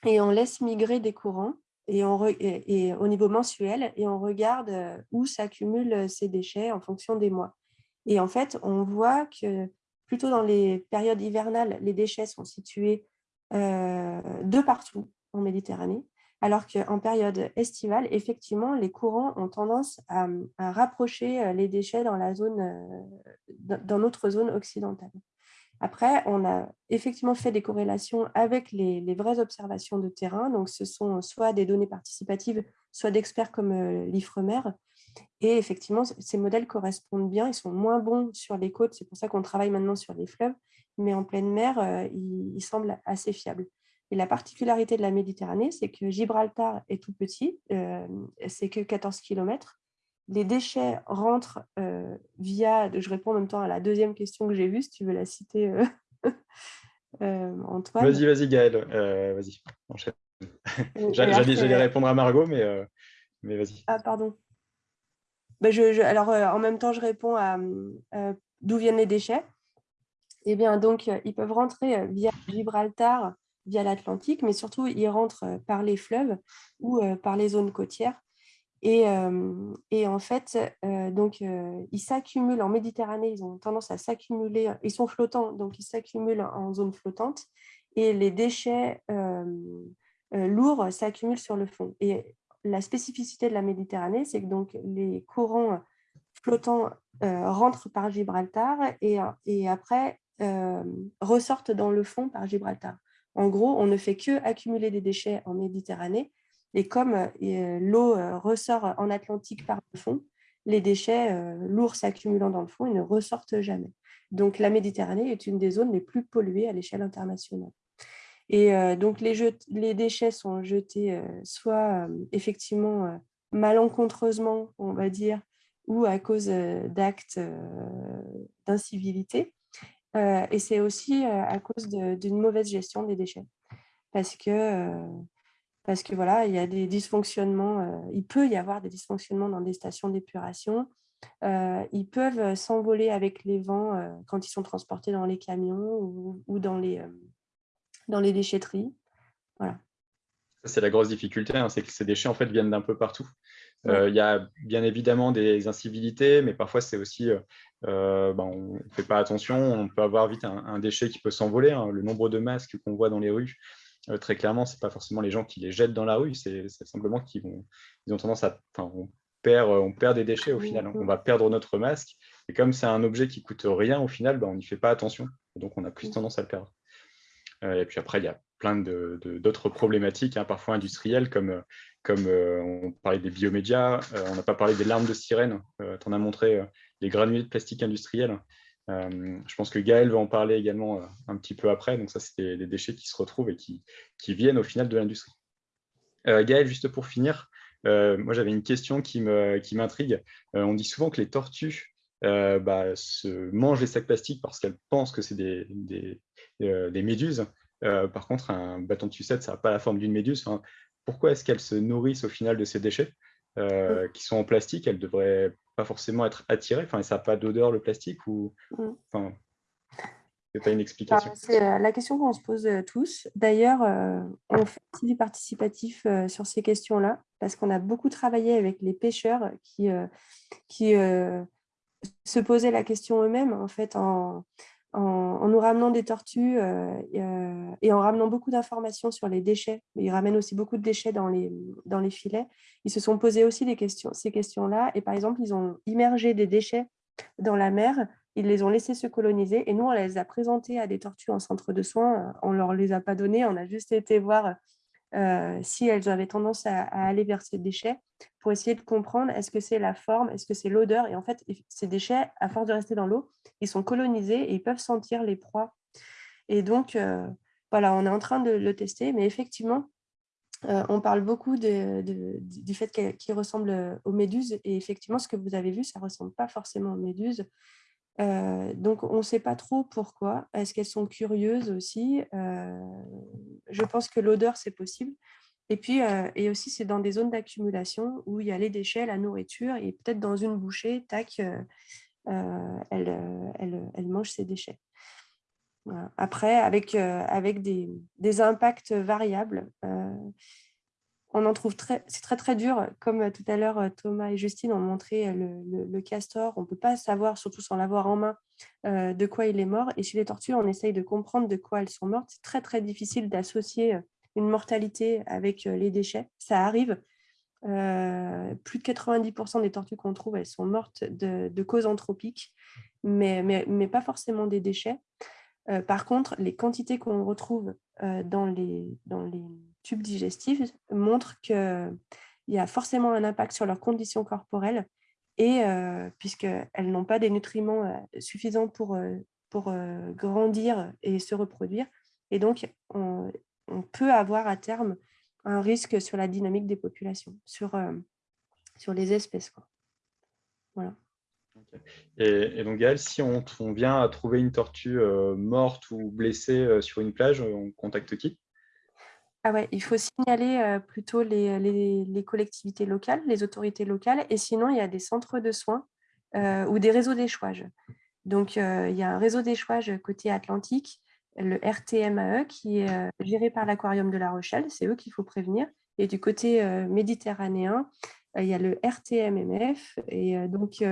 et on laisse migrer des courants et, au niveau mensuel et on regarde où s'accumulent ces déchets en fonction des mois. Et en fait, on voit que plutôt dans les périodes hivernales, les déchets sont situés de partout en Méditerranée, alors qu'en période estivale, effectivement, les courants ont tendance à, rapprocher les déchets dans, la zone, dans notre zone occidentale. Après, on a effectivement fait des corrélations avec les, vraies observations de terrain. Donc, ce sont soit des données participatives, soit d'experts comme l'IFREMER, et effectivement, ces modèles correspondent bien, ils sont moins bons sur les côtes, c'est pour ça qu'on travaille maintenant sur les fleuves, mais en pleine mer, euh, ils, semblent assez fiables. Et la particularité de la Méditerranée, c'est que Gibraltar est tout petit, euh, c'est que 14 km. Les déchets rentrent euh, via, je réponds en même temps à la deuxième question que j'ai vue, si tu veux la citer, <laughs> Antoine. Vas-y, vas-y Gaël, vas-y, <laughs> J'allais répondre à Margot, mais, mais vas-y. Ah, pardon. Je, alors, euh, en même temps, je réponds à euh, d'où viennent les déchets. Eh bien, donc, euh, ils peuvent rentrer via Gibraltar, via l'Atlantique, mais surtout, ils rentrent par les fleuves ou par les zones côtières. Et, en fait, donc, ils s'accumulent en Méditerranée, ils ont tendance à s'accumuler, ils sont flottants, donc ils s'accumulent en zone flottante, et les déchets lourds s'accumulent sur le fond. Et la spécificité de la Méditerranée, c'est que donc, les courants flottants rentrent par Gibraltar et, et après ressortent dans le fond par Gibraltar. En gros, on ne fait que accumuler des déchets en Méditerranée et comme euh, l'eau ressort en Atlantique par le fond, les déchets lourds s'accumulant dans le fond, ils ne ressortent jamais. Donc la Méditerranée est une des zones les plus polluées à l'échelle internationale. Et donc, les, déchets sont jetés soit effectivement malencontreusement, on va dire, ou à cause d'actes d'incivilité. et c'est aussi à cause d'une mauvaise gestion des déchets. Parce que, parce que voilà, il y a des dysfonctionnements, il peut y avoir des dysfonctionnements dans des stations d'épuration. ils peuvent s'envoler avec les vents quand ils sont transportés dans les camions ou dans les, dans les déchetteries. Voilà. C'est la grosse difficulté, hein, c'est que ces déchets en fait viennent d'un peu partout. Euh, il y a bien évidemment des incivilités, mais parfois c'est aussi, euh, euh, ben, on ne fait pas attention, on peut avoir vite un, déchet qui peut s'envoler. Hein. Le nombre de masques qu'on voit dans les rues, très clairement, ce n'est pas forcément les gens qui les jettent dans la rue, c'est simplement qu'ils ils ont tendance à... on perd, on perd des déchets au final, hein. on va perdre notre masque, et comme c'est un objet qui coûte rien au final, ben, on n'y fait pas attention, donc on a plus tendance à le perdre. Euh, et puis après, il y a plein d'autres problématiques, hein, parfois industrielles, comme, comme euh, on parlait des biomédias, euh, on n'a pas parlé des larmes de sirène, tu en as montré les granulés de plastique industriels. Je pense que Gaël va en parler également un petit peu après. Donc ça, c'est des, déchets qui se retrouvent et qui, qui viennent au final de l'industrie. Gaël, juste pour finir, moi j'avais une question qui m'intrigue. Qui on dit souvent que les tortues bah, se mangent les sacs plastiques parce qu'elles pensent que c'est des, des, euh, des méduses. Euh, par contre, un bâton de sucette, ça n'a pas la forme d'une méduse. pourquoi est-ce qu'elles se nourrissent au final de ces déchets euh, qui sont en plastique? Elles devraient pas forcément être attirées. Enfin, ça n'a pas d'odeur le plastique ou enfin, pas une explication C'est la question qu'on se pose tous. D'ailleurs, on fait du participatif sur ces questions-là parce qu'on a beaucoup travaillé avec les pêcheurs qui, qui se posaient la question eux-mêmes en fait en, en, nous ramenant des tortues euh, euh, et en ramenant beaucoup d'informations sur les déchets. Ils ramènent aussi beaucoup de déchets dans les, dans les filets. Ils se sont posés aussi des questions, ces questions-là. Et par exemple, ils ont immergé des déchets dans la mer. Ils les ont laissés se coloniser. Et nous, on les a présentés à des tortues en centre de soins. On ne leur les a pas donnés. On a juste été voir euh, si elles avaient tendance à, aller vers ces déchets pour essayer de comprendre est-ce que c'est la forme, est-ce que c'est l'odeur. Et en fait, ces déchets, à force de rester dans l'eau, ils sont colonisés et ils peuvent sentir les proies. Et donc, euh, voilà, on est en train de le tester, mais effectivement, on parle beaucoup du fait qu'il ressemble aux méduses. Et effectivement, ce que vous avez vu, ça ne ressemble pas forcément aux méduses. Donc, on ne sait pas trop pourquoi. Est-ce qu'elles sont curieuses aussi? Je pense que l'odeur, c'est possible. Et puis, et aussi, c'est dans des zones d'accumulation où il y a les déchets, la nourriture, et peut-être dans une bouchée, tac, elle, elle, mange ses déchets. Après, avec, des, impacts variables, on en trouve très, c'est très très dur, comme tout à l'heure Thomas et Justine ont montré le, le, castor, on ne peut pas savoir, surtout sans l'avoir en main, de quoi il est mort. Et chez les tortues, on essaye de comprendre de quoi elles sont mortes. C'est très très difficile d'associer une mortalité avec les déchets. Ça arrive. plus de 90% des tortues qu'on trouve, elles sont mortes de, de causes anthropiques, mais, mais, mais, pas forcément des déchets. par contre, les quantités qu'on retrouve dans, les, dans les tubes digestifs montrent qu'il y a forcément un impact sur leurs conditions corporelles et puisqu'elles n'ont pas des nutriments suffisants pour, pour grandir et se reproduire. Et donc, on, peut avoir à terme un risque sur la dynamique des populations, sur, euh, sur les espèces. Quoi. Voilà. Et, donc, Gaël, si on, vient à trouver une tortue euh, morte ou blessée euh, sur une plage, on contacte qui? Ah ouais, il faut signaler plutôt les, les, collectivités locales, les autorités locales, et sinon, il y a des centres de soins ou des réseaux d'échouage. Donc, il y a un réseau d'échouage côté Atlantique le RTMAE qui est euh, géré par l'Aquarium de La Rochelle, c'est eux qu'il faut prévenir. Et du côté euh, méditerranéen, euh, il y a le RTMMF. Et donc,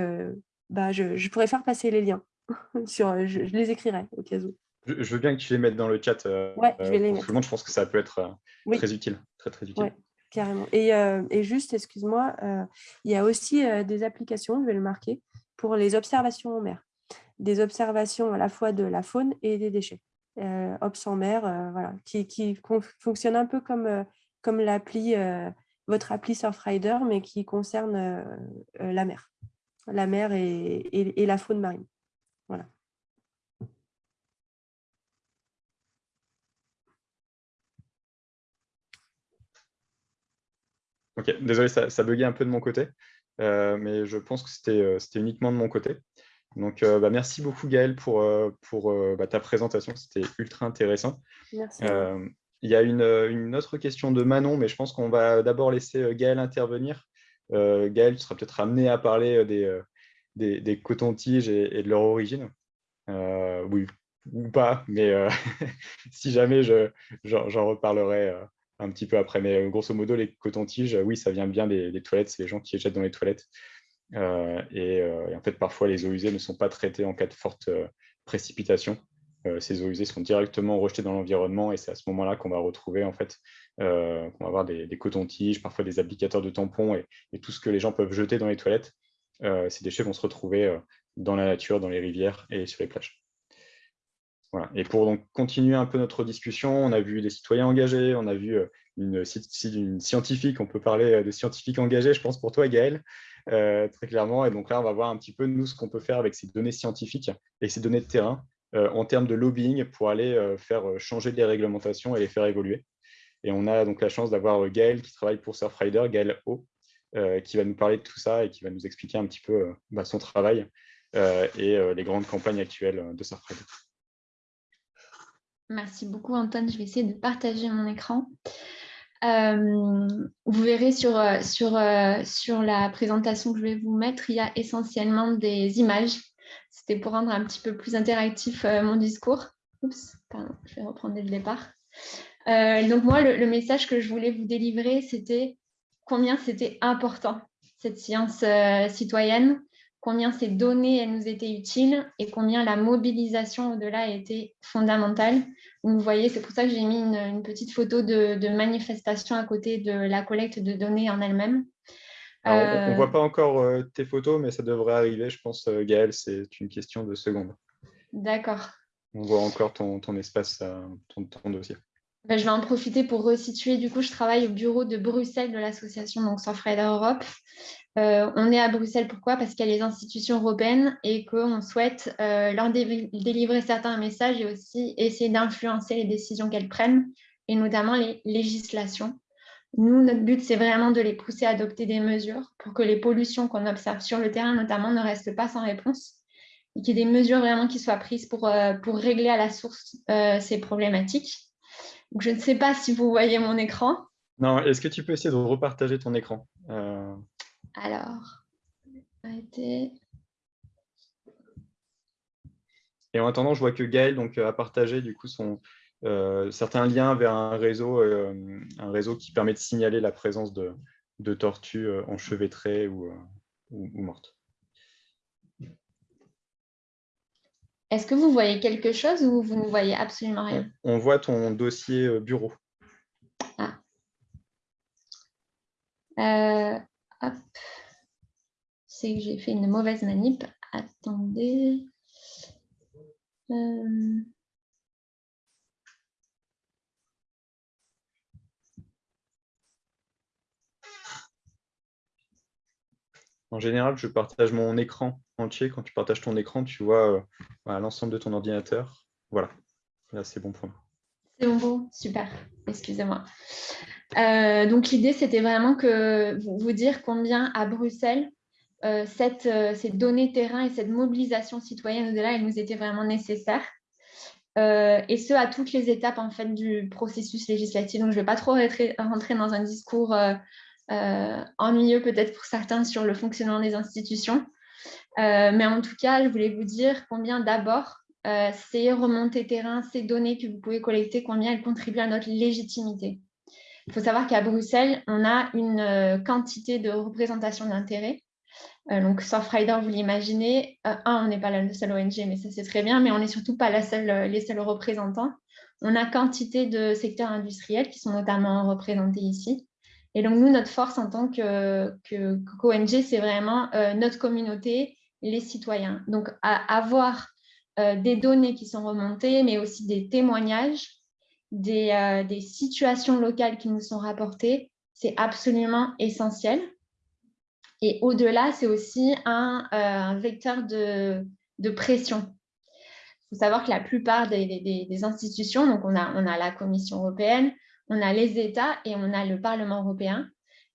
bah, je, pourrais faire passer les liens. <laughs> Sur, je, les écrirai au cas où. Je, veux bien que tu les mettes dans le chat. Oui, je vais les mettre. je pense que ça peut être très utile. Très, très utile. carrément. Et, et juste, excuse-moi, il y a aussi des applications, je vais le marquer, pour les observations en mer. Des observations à la fois de la faune et des déchets euh, Ops en mer, euh, voilà, qui, qui fonctionne un peu comme, euh, comme l'appli, euh, votre appli Surfrider, mais qui concerne la mer, la mer et, et, la faune marine. Voilà. Ok, désolé, ça, ça buguait un peu de mon côté, mais je pense que c'était uniquement de mon côté. Donc, euh, bah, merci beaucoup Gaëlle pour, euh, pour euh, bah, ta présentation, c'était ultra intéressant. Merci. il y a une, autre question de Manon, mais je pense qu'on va d'abord laisser Gaëlle intervenir. Gaëlle, tu seras peut-être amené à parler des, des, cotons-tiges et, de leur origine. oui, ou pas, mais <laughs> si jamais, j'en reparlerai un petit peu après. Mais grosso modo, les cotons-tiges, oui, ça vient bien des, des toilettes, c'est les gens qui les jettent dans les toilettes. Euh, euh, et, en fait, parfois, les eaux usées ne sont pas traitées en cas de forte euh, précipitation. ces eaux usées sont directement rejetées dans l'environnement et c'est à ce moment-là qu'on va retrouver, en fait, qu'on va avoir des, cotons-tiges, parfois des applicateurs de tampons et, tout ce que les gens peuvent jeter dans les toilettes. ces déchets vont se retrouver dans la nature, dans les rivières et sur les plages. Et pour donc continuer un peu notre discussion, on a vu des citoyens engagés, on a vu une, une scientifique, on peut parler de scientifiques engagés, je pense pour toi Gaël, euh, très clairement. Et donc là, on va voir un petit peu, nous, ce qu'on peut faire avec ces données scientifiques et ces données de terrain euh, en termes de lobbying pour aller euh, faire changer les réglementations et les faire évoluer. Et on a donc la chance d'avoir Gaël qui travaille pour Surfrider, Gaël O, qui va nous parler de tout ça et qui va nous expliquer un petit peu bah, son travail et les grandes campagnes actuelles de Surfrider. Merci beaucoup Antoine, je vais essayer de partager mon écran. Euh, vous verrez sur, euh, sur, euh, sur la présentation que je vais vous mettre, il y a essentiellement des images. C'était pour rendre un petit peu plus interactif mon discours. Oups, pardon, je vais reprendre dès le départ. donc moi, le, message que je voulais vous délivrer, c'était combien c'était important, cette science citoyenne, combien ces données elles nous étaient utiles et combien la mobilisation au-delà était fondamentale. Vous voyez, c'est pour ça que j'ai mis une, petite photo de, manifestation à côté de la collecte de données en elle-même. on ne euh, voit pas encore euh, tes photos, mais ça devrait arriver, je pense, euh, Gaëlle, c'est une question de secondes. D'accord. On voit encore ton, espace, ton, ton dossier. Ben, je vais en profiter pour resituer. Du coup, je travaille au bureau de Bruxelles de l'association Surfrider Europe. Euh, on est à Bruxelles, pourquoi? Parce qu'il y a les institutions européennes et qu'on souhaite euh, leur délivrer certains messages et aussi essayer d'influencer les décisions qu'elles prennent, et notamment les législations. Nous, notre but, c'est vraiment de les pousser à adopter des mesures pour que les pollutions qu'on observe sur le terrain, notamment, ne restent pas sans réponse et qu'il y ait des mesures vraiment qui soient prises pour, euh, régler à la source ces problématiques. je ne sais pas si vous voyez mon écran. Non, est-ce que tu peux essayer de repartager ton écran? Alors, arrêtez. Et en attendant, je vois que Gaël donc, a partagé du coup son, certains liens vers un réseau, un réseau qui permet de signaler la présence de, de tortues enchevêtrées ou, ou, ou mortes. Est-ce que vous voyez quelque chose ou vous ne voyez absolument rien? On voit ton dossier euh, bureau. Ah. C'est que j'ai fait une mauvaise manip. Attendez. Euh, En général, je partage mon écran entier. Quand tu partages ton écran, tu vois euh, l'ensemble de ton ordinateur. Voilà, là, c'est bon pour moi. C'est bon, super. Excusez-moi. Euh, donc, l'idée, c'était vraiment que vous, dire combien à Bruxelles, euh, cette, ces données terrain et cette mobilisation citoyenne au-delà, elle nous était vraiment nécessaire. et ce, à toutes les étapes en fait, du processus législatif. Donc, je ne vais pas trop rentrer, dans un discours euh, ennuyeux peut-être pour certains sur le fonctionnement des institutions. Euh, mais en tout cas, je voulais vous dire combien d'abord euh, ces remontées terrain, ces données que vous pouvez collecter, combien elles contribuent à notre légitimité. Il faut savoir qu'à Bruxelles, on a une quantité de représentation d'intérêt. donc, Surfrider, vous l'imaginez, un, on n'est pas la seule ONG, mais ça c'est très bien, mais on n'est surtout pas la seule, les seuls représentants. On a quantité de secteurs industriels qui sont notamment représentés ici. Et donc, nous, notre force en tant que, que, c'est vraiment euh, notre communauté, les citoyens. Donc, avoir euh, des données qui sont remontées, mais aussi des témoignages, des, euh, des situations locales qui nous sont rapportées, c'est absolument essentiel. Et au-delà, c'est aussi un, un vecteur de, pression. Il faut savoir que la plupart des, institutions, donc on a, on a la Commission européenne, on a les États et on a le Parlement européen.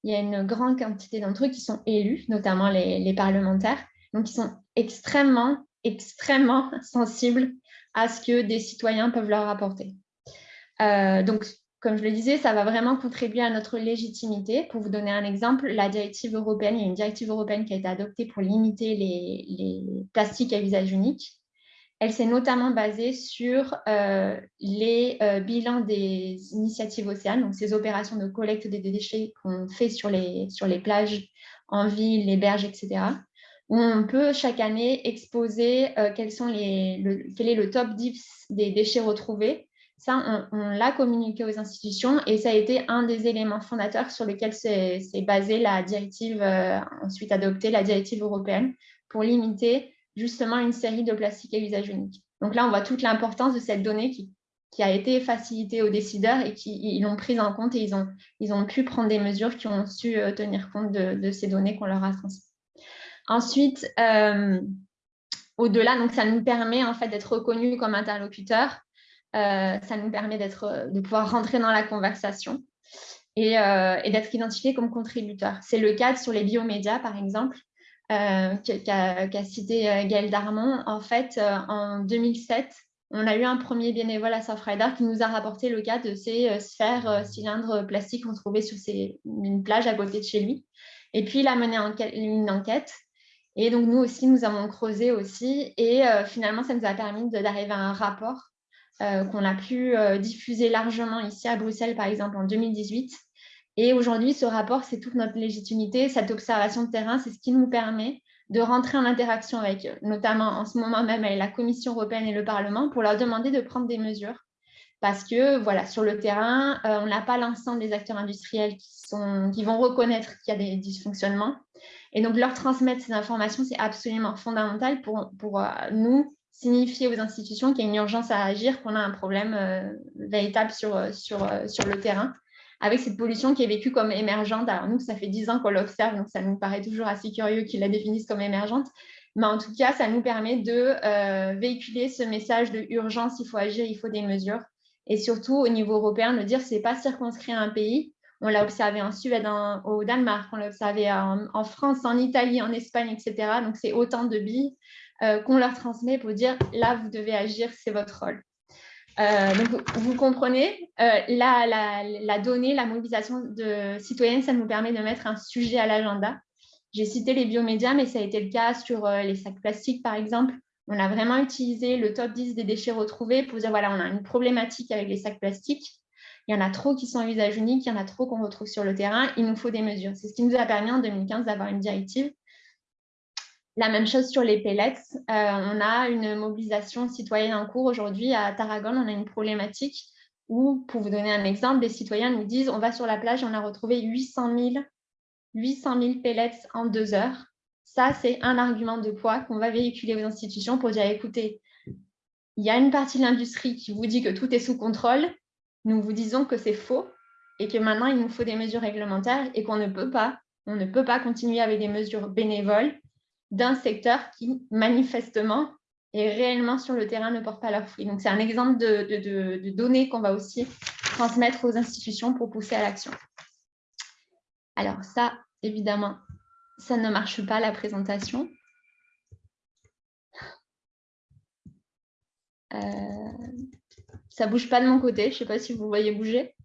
Il y a une grande quantité d'entre eux qui sont élus, notamment les, parlementaires, donc ils sont extrêmement, extrêmement <laughs> sensibles à ce que des citoyens peuvent leur apporter. Euh, donc, comme je le disais, ça va vraiment contribuer à notre légitimité. Pour vous donner un exemple, la directive européenne, il y a une directive européenne qui a été adoptée pour limiter les plastiques à usage unique. Elle s'est notamment basée sur euh, les euh, bilans des initiatives océanes, donc ces opérations de collecte des déchets qu'on fait sur les, sur les plages, en ville, les berges, etc. Où on peut chaque année exposer quels sont les, quel est le top 10 des déchets retrouvés. Ça, on, l'a communiqué aux institutions et ça a été un des éléments fondateurs sur lesquels s'est basée la directive, ensuite adoptée, la directive européenne, pour limiter justement une série de plastiques à usage unique. Donc là, on voit toute l'importance de cette donnée qui, a été facilitée aux décideurs et qui l'ont prise en compte et ils ont, pu prendre des mesures qui ont su euh, tenir compte de, ces données qu'on leur a transmises. Ensuite, euh, au-delà, ça nous permet en fait d'être reconnus comme interlocuteurs, euh, ça nous permet de pouvoir rentrer dans la conversation et, et d'être identifiés comme contributeurs. C'est le cas sur les biomédias, par exemple. Euh, qu'a cité euh, Gaël Darmon, en fait, euh, en 2007, on a eu un premier bénévole à Surfrider qui nous a rapporté le cas de ces sphères cylindres plastiques qu'on trouvait sur une plage à côté de chez lui. Et puis, il a mené une enquête. Et donc, nous aussi, nous avons creusé aussi. Et finalement, ça nous a permis d'arriver à un rapport qu'on a pu diffuser largement ici à Bruxelles, par exemple, en 2018, et aujourd'hui, ce rapport, c'est toute notre légitimité, cette observation de terrain, c'est ce qui nous permet de rentrer en interaction avec, notamment en ce moment même la Commission européenne et le Parlement, pour leur demander de prendre des mesures. Parce que voilà, sur le terrain, euh, on n'a pas l'ensemble des acteurs industriels qui, sont, qui vont reconnaître qu'il y a des dysfonctionnements. Et donc, leur transmettre ces informations, c'est absolument fondamental pour, pour euh, nous signifier aux institutions qu'il y a une urgence à agir, qu'on a un problème euh, véritable sur, sur, sur le terrain avec cette pollution qui est vécue comme émergente. Alors nous, ça fait 10 ans qu'on l'observe, donc ça nous paraît toujours assez curieux qu'ils la définissent comme émergente. Mais en tout cas, ça nous permet de euh, véhiculer ce message de urgence, il faut agir, il faut des mesures. Et surtout, au niveau européen, de dire ce n'est pas circonscrit à un pays. On l'a observé en Suède, au Danemark, on l'a observé en, France, en Italie, en Espagne, etc. Donc, c'est autant de billes euh, qu'on leur transmet pour dire là, vous devez agir, c'est votre rôle. Euh, donc, vous comprenez, euh, la, la, donnée, la mobilisation de citoyenne, ça nous permet de mettre un sujet à l'agenda. J'ai cité les biomédias, mais ça a été le cas sur les sacs plastiques, par exemple. On a vraiment utilisé le top 10 des déchets retrouvés pour dire, voilà, on a une problématique avec les sacs plastiques il y en a trop qui sont à usage unique, il y en a trop qu'on retrouve sur le terrain, il nous faut des mesures. C'est ce qui nous a permis en 2015 d'avoir une directive. La même chose sur les pellets. Euh, on a une mobilisation citoyenne en cours aujourd'hui. À Tarragone, on a une problématique où, pour vous donner un exemple, des citoyens nous disent on va sur la plage, on a retrouvé 800 000, 800 000 pellets en deux heures. Ça, c'est un argument de poids qu'on va véhiculer aux institutions pour dire écoutez, il y a une partie de l'industrie qui vous dit que tout est sous contrôle, nous vous disons que c'est faux et que maintenant, il nous faut des mesures réglementaires et qu'on ne peut pas, on ne peut pas continuer avec des mesures bénévoles d'un secteur qui, manifestement, et réellement sur le terrain ne porte pas leurs fruits. Donc, c'est un exemple de, données qu'on va aussi transmettre aux institutions pour pousser à l'action. Alors ça, évidemment, ça ne marche pas, la présentation. Euh, ça bouge pas de mon côté. Je ne sais pas si vous voyez bouger.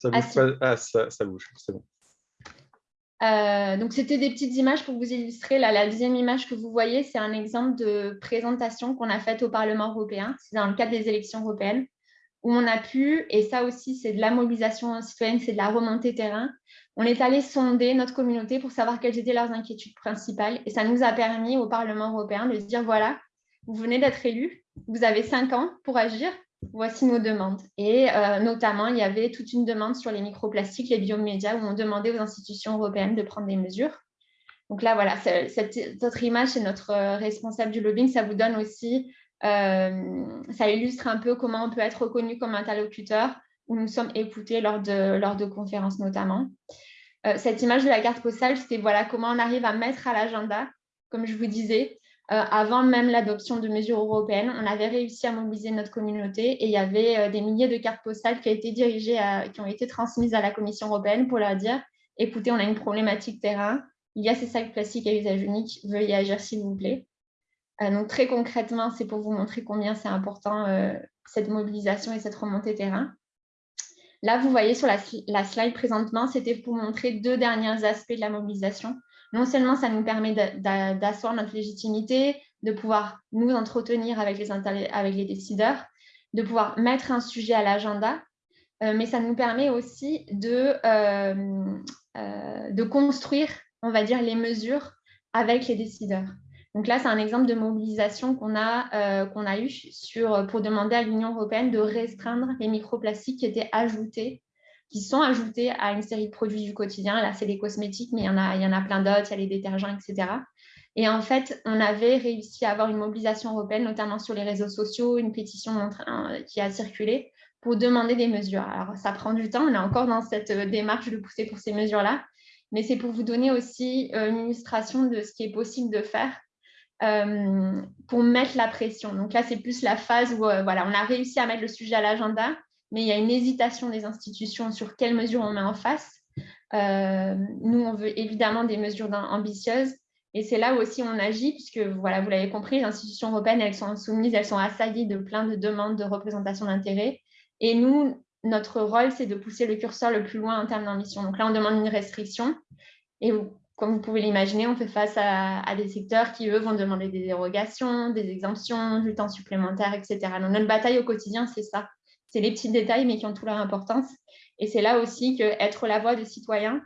Ça bouge ah, ah ça, bouge, c'est bon. Euh, donc, c'était des petites images pour vous illustrer. la deuxième image que vous voyez, c'est un exemple de présentation qu'on a faite au Parlement européen. C'est dans le cadre des élections européennes, où on a pu, et ça aussi, c'est de la mobilisation citoyenne, c'est de la remontée terrain. On est allé sonder notre communauté pour savoir quelles étaient leurs inquiétudes principales. Et ça nous a permis au Parlement européen de dire, voilà, vous venez d'être élu, vous avez cinq ans pour agir, voici nos demandes. Et euh, notamment, il y avait toute une demande sur les microplastiques, les biomédias, où on demandait aux institutions européennes de prendre des mesures. Donc là, voilà, cette autre image, c'est notre euh, responsable du lobbying. Ça vous donne aussi, euh, ça illustre un peu comment on peut être reconnu comme interlocuteur, où nous sommes écoutés lors de, lors de conférences notamment. cette image de la carte postale, c'était voilà, comment on arrive à mettre à l'agenda, comme je vous disais, avant même l'adoption de mesures européennes, on avait réussi à mobiliser notre communauté et il y avait euh, des milliers de cartes postales qui, ont été dirigées qui ont été transmises à la Commission européenne pour leur dire « écoutez, on a une problématique terrain, il y a ces sacs plastiques à usage unique, veuillez agir s'il vous plaît euh, Donc très concrètement, c'est pour vous montrer combien c'est important cette mobilisation et cette remontée terrain. Là, vous voyez sur la, la slide présentement, c'était pour montrer deux derniers aspects de la mobilisation non seulement ça nous permet d'asseoir notre légitimité, de pouvoir nous entretenir avec les, décideurs, de pouvoir mettre un sujet à l'agenda, euh, mais ça nous permet aussi de, euh, euh, de construire, on va dire, les mesures avec les décideurs. Donc là, c'est un exemple de mobilisation qu'on a, qu'on a eu pour demander à l'Union européenne de restreindre les microplastiques qui étaient ajoutés qui sont ajoutés à une série de produits du quotidien. Là, c'est les cosmétiques, mais il y en a, il y en a plein d'autres, il y a les détergents, etc. Et en fait, on avait réussi à avoir une mobilisation européenne, notamment sur les réseaux sociaux, une pétition qui a circulé pour demander des mesures. Alors, ça prend du temps, on est encore dans cette euh, démarche de pousser pour ces mesures-là, mais c'est pour vous donner aussi euh, une illustration de ce qui est possible de faire euh, pour mettre la pression. Donc là, c'est plus la phase où voilà, on a réussi à mettre le sujet à l'agenda, mais il y a une hésitation des institutions sur quelles mesures on met en face. Euh, nous, on veut évidemment des mesures ambitieuses, et c'est là aussi on agit, puisque voilà, vous l'avez compris, les institutions européennes, elles sont soumises, elles sont assaillies de plein de demandes de représentation d'intérêt. Et nous, notre rôle, c'est de pousser le curseur le plus loin en termes d'ambition. Donc là, on demande une restriction. Et comme vous pouvez l'imaginer, on fait face à, à, des secteurs qui, eux, vont demander des dérogations, des exemptions, du temps supplémentaire, etc. Donc notre bataille au quotidien, c'est ça c'est les petits détails, mais qui ont toute leur importance. Et c'est là aussi que être la voix des citoyens,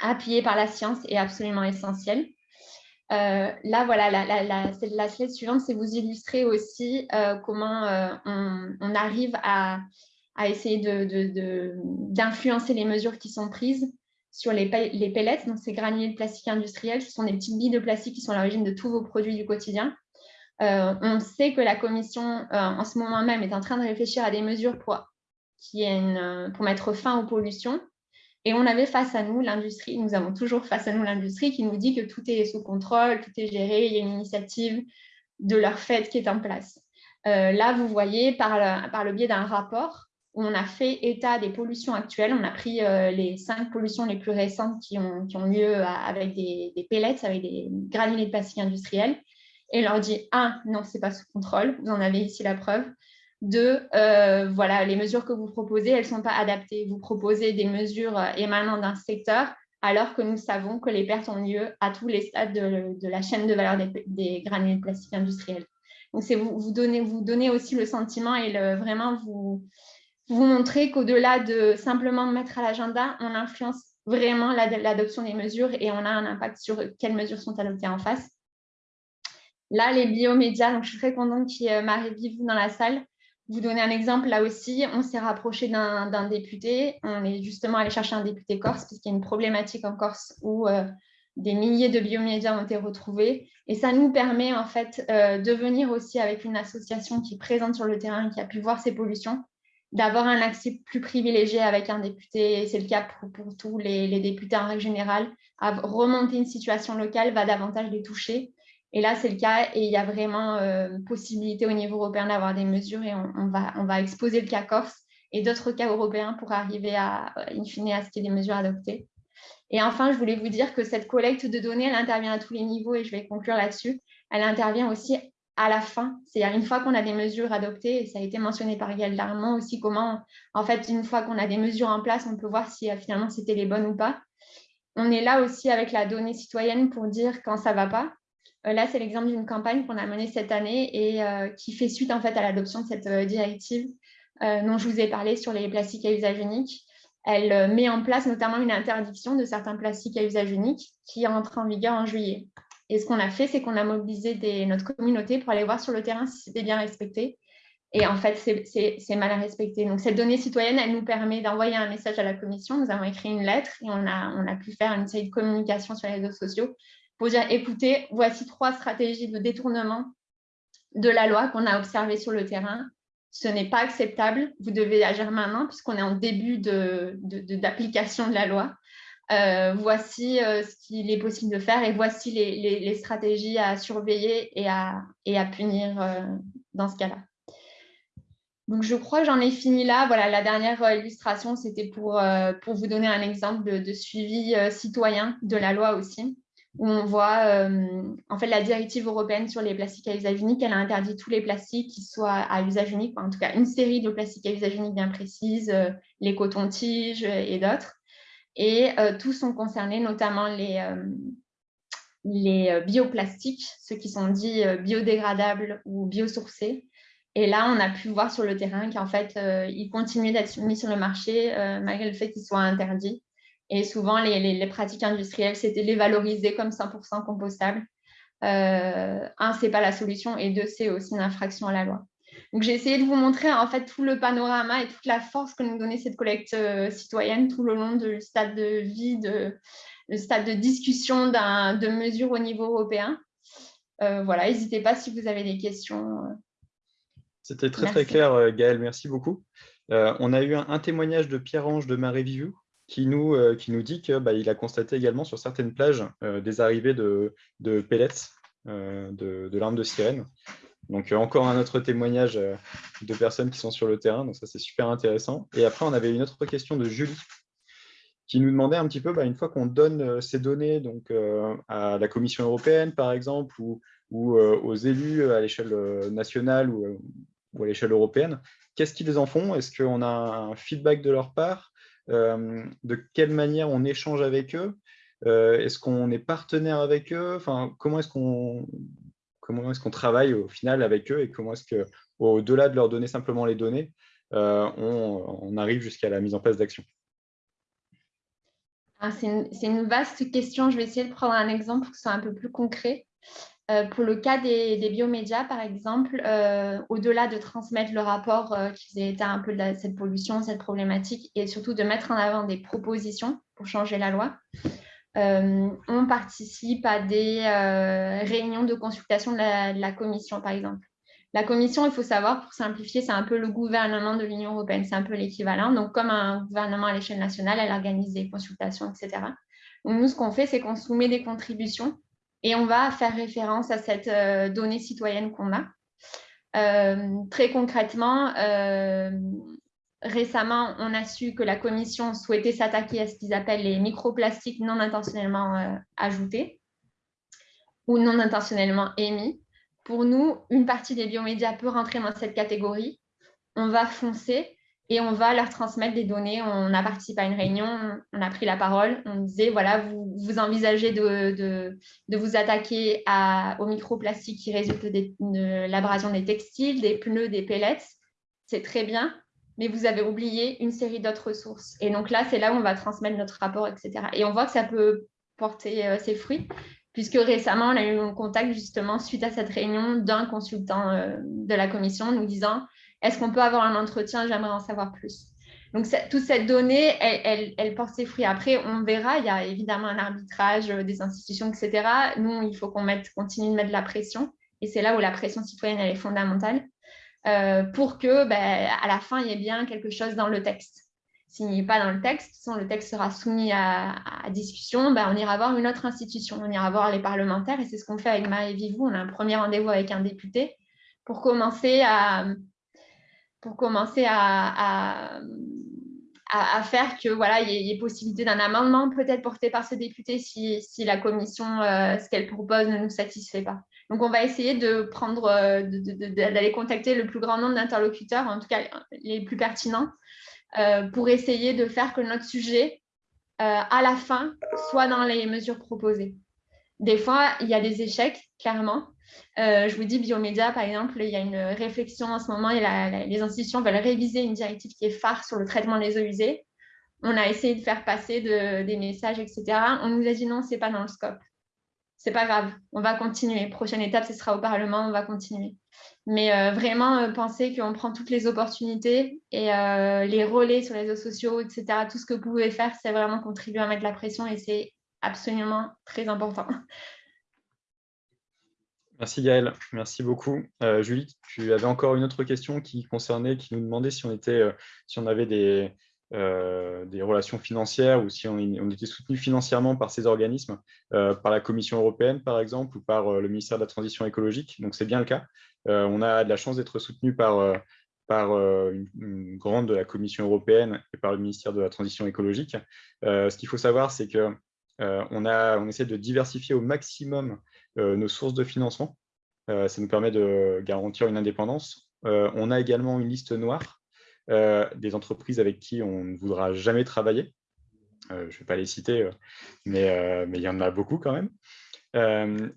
appuyée par la science, est absolument essentiel. Euh, là, voilà, la, slide suivante, c'est vous illustrer aussi euh, comment euh, on, arrive à, essayer d'influencer de, les mesures qui sont prises sur les, les pellets, donc ces granulés de plastique industriels, ce sont des petites billes de plastique qui sont l'origine de tous vos produits du quotidien. Euh, on sait que la Commission, euh, en ce moment même, est en train de réfléchir à des mesures pour, qui euh, pour mettre fin aux pollutions. Et on avait face à nous l'industrie, nous avons toujours face à nous l'industrie qui nous dit que tout est sous contrôle, tout est géré, il y a une initiative de leur fait qui est en place. là, vous voyez, par le, biais d'un rapport, on a fait état des pollutions actuelles. On a pris les cinq pollutions les plus récentes qui ont, lieu avec des, des, pellets, avec des granulés de plastique industriels. Et leur dit, un, non, ce n'est pas sous contrôle, vous en avez ici la preuve. Deux, euh, voilà, les mesures que vous proposez, elles ne sont pas adaptées. Vous proposez des mesures émanant d'un secteur, alors que nous savons que les pertes ont lieu à tous les stades de, la chaîne de valeur des, granulés de plastique industriels. Donc, c'est vous, vous, donner, vous donner aussi le sentiment et vraiment vous, vous montrer qu'au-delà de simplement mettre à l'agenda, on influence vraiment l'adoption des mesures et on a un impact sur quelles mesures sont adoptées en face. Là, les biomédias, donc je suis très contente qu'il y ait Marie-Vive dans la salle. Vous donner un exemple, là aussi, on s'est rapproché d'un député. On est justement allé chercher un député corse, parce qu'il y a une problématique en Corse où euh, des milliers de biomédias ont été retrouvés. Et ça nous permet en fait euh, de venir aussi avec une association qui est présente sur le terrain, qui a pu voir ces pollutions, d'avoir un accès plus privilégié avec un député, c'est le cas pour, tous les, députés en règle générale, à remonter une situation locale va davantage les toucher. Et là, c'est le cas et il y a vraiment euh, possibilité au niveau européen d'avoir des mesures et on, va, exposer le cas corse et d'autres cas européens pour arriver à, in à ce qu'il y ait des mesures adoptées. Et enfin, je voulais vous dire que cette collecte de données, elle intervient à tous les niveaux et je vais conclure là-dessus. Elle intervient aussi à la fin, c'est-à-dire une fois qu'on a des mesures adoptées, et ça a été mentionné par Gaël Darmon aussi, comment, en fait, une fois qu'on a des mesures en place, on peut voir si euh, finalement c'était les bonnes ou pas. On est là aussi avec la donnée citoyenne pour dire quand ça ne va pas. Euh, là, c'est l'exemple d'une campagne qu'on a menée cette année et euh, qui fait suite en fait à l'adoption de cette directive dont je vous ai parlé sur les plastiques à usage unique. Elle met en place notamment une interdiction de certains plastiques à usage unique qui entre en vigueur en juillet. Et ce qu'on a fait, c'est qu'on a mobilisé notre communauté pour aller voir sur le terrain si c'était bien respecté. Et en fait, c'est mal respecté. Donc, cette donnée citoyenne, elle nous permet d'envoyer un message à la commission. Nous avons écrit une lettre et on a pu faire une série de communications sur les réseaux sociaux pour dire, écoutez, voici trois stratégies de détournement de la loi qu'on a observées sur le terrain. Ce n'est pas acceptable. Vous devez agir maintenant puisqu'on est en début d'application de, la loi. Euh, voici euh, ce qu'il est possible de faire et voici les, stratégies à surveiller et à, punir euh, dans ce cas-là. Donc, je crois que j'en ai fini là. Voilà, la dernière illustration, c'était pour vous donner un exemple de, suivi citoyen de la loi aussi, où on voit en fait la directive européenne sur les plastiques à usage unique, elle a interdit tous les plastiques qui soient à usage unique, en tout cas une série de plastiques à usage unique bien précise, les cotons-tiges et d'autres et euh, tous sont concernés, notamment les, euh, les euh, bioplastiques, ceux qui sont dits biodégradables ou biosourcés. Et là, on a pu voir sur le terrain qu'en fait, ils continuent d'être mis sur le marché malgré le fait qu'ils soient interdits. Et souvent, les, les, pratiques industrielles, c'était les valoriser comme 100% compostables. un, ce n'est pas la solution, et deux, c'est aussi une infraction à la loi. Donc, j'ai essayé de vous montrer en fait tout le panorama et toute la force que nous donnait cette collecte euh, citoyenne tout le long du stade de vie, de, le stade de discussion de mesures au niveau européen. Euh, voilà, n'hésitez pas si vous avez des questions. C'était très très clair, euh, Gaëlle, merci beaucoup. on a eu un, témoignage de Pierre-Ange de Marais Vivu qui nous, qui nous dit qu'il bah, a constaté également sur certaines plages des arrivées de, de pellets, de, de l'arme de sirène. Donc, euh, encore un autre témoignage euh, de personnes qui sont sur le terrain. Donc, ça, c'est super intéressant. Et après, on avait une autre question de Julie qui nous demandait un petit peu, bah, une fois qu'on donne euh, ces données donc, à la Commission européenne, par exemple, ou, aux élus à l'échelle nationale ou, à l'échelle européenne, qu'est-ce qu'ils en font? Est-ce qu'on a un feedback de leur part? De quelle manière on échange avec eux? Est-ce qu'on est partenaire avec eux? Comment est-ce qu'on travaille au final avec eux et comment est-ce qu'au-delà de leur donner simplement les données, euh, on, arrive jusqu'à la mise en place d'actions? Ah, C'est une, vaste question. Je vais essayer de prendre un exemple pour que ce soit un peu plus concret. Euh, pour le cas des, biomédias, par exemple, euh, au-delà de transmettre le rapport qui faisait état un peu de cette pollution, cette problématique, et surtout de mettre en avant des propositions pour changer la loi, euh, on participe à des euh, réunions de consultation de la, Commission, par exemple. La Commission, il faut savoir, pour simplifier, c'est un peu le gouvernement de l'Union européenne, c'est un peu l'équivalent. Donc, comme un gouvernement à l'échelle nationale, elle organise des consultations, etc. Donc, nous, ce qu'on fait, c'est qu'on soumet des contributions et on va faire référence à cette euh, donnée citoyenne qu'on a. très concrètement, récemment, on a su que la Commission souhaitait s'attaquer à ce qu'ils appellent les microplastiques non intentionnellement euh, ajoutés ou non intentionnellement émis. Pour nous, une partie des biomédias peut rentrer dans cette catégorie. On va foncer et on va leur transmettre des données. On a participé à une réunion, on a pris la parole, on disait, voilà, vous, envisagez de, de, vous attaquer à, aux microplastiques qui résultent de l'abrasion des textiles, des pneus, des pellets. C'est très bien, mais vous avez oublié une série d'autres ressources. Et donc là, c'est là où on va transmettre notre rapport, etc. Et on voit que ça peut porter euh, ses fruits, puisque récemment, on a eu un contact justement suite à cette réunion d'un consultant euh, de la commission nous disant est-ce qu'on peut avoir un entretien? J'aimerais en savoir plus. Donc, toute cette donnée, elle, porte ses fruits. Après, on verra, il y a évidemment un arbitrage euh, des institutions, etc. Nous, il faut qu'on continue de mettre de la pression. Et c'est là où la pression citoyenne, elle est fondamentale. Euh, pour que, ben, à la fin, il y ait bien quelque chose dans le texte. S'il n'y est pas dans le texte, le texte sera soumis à, discussion, ben, on ira voir une autre institution, on ira voir les parlementaires, et c'est ce qu'on fait avec Marie Vivou. On a un premier rendez-vous avec un député pour commencer à, pour commencer à, à, faire que voilà, il y, ait possibilité d'un amendement peut-être porté par ce député si, si la commission, euh, ce qu'elle propose ne nous satisfait pas. Donc, on va essayer de prendre, euh, d'aller contacter le plus grand nombre d'interlocuteurs, en tout cas les plus pertinents, euh, pour essayer de faire que notre sujet, à la fin, soit dans les mesures proposées. Des fois, il y a des échecs, clairement, euh, je vous dis, Biomédia, par exemple, il y a une réflexion en ce moment et les institutions veulent réviser une directive qui est phare sur le traitement des eaux usées. On a essayé de faire passer des messages, etc. On nous a dit non, ce n'est pas dans le scope. C'est pas grave, on va continuer. Prochaine étape, ce sera au Parlement, on va continuer. Mais euh, vraiment, euh, penser qu'on prend toutes les opportunités et les relais sur les réseaux sociaux, etc. Tout ce que vous pouvez faire, c'est vraiment contribuer à mettre la pression et c'est absolument très important. Merci Gaël, merci beaucoup. Euh, Julie, tu avais encore une autre question qui concernait, qui nous demandait si on, était, euh, si on avait des, euh, des relations financières ou si on, était soutenu financièrement par ces organismes, par la Commission européenne par exemple ou par le ministère de la Transition écologique. Donc c'est bien le cas. on a de la chance d'être soutenu par, par une, grande de la Commission européenne et par le ministère de la Transition écologique. ce qu'il faut savoir, c'est que on, on essaie de diversifier au maximum nos sources de financement. Euh, ça nous permet de garantir une indépendance. Euh, on a également une liste noire des entreprises avec qui on ne voudra jamais travailler. je ne vais pas les citer, mais, il y en a beaucoup quand même.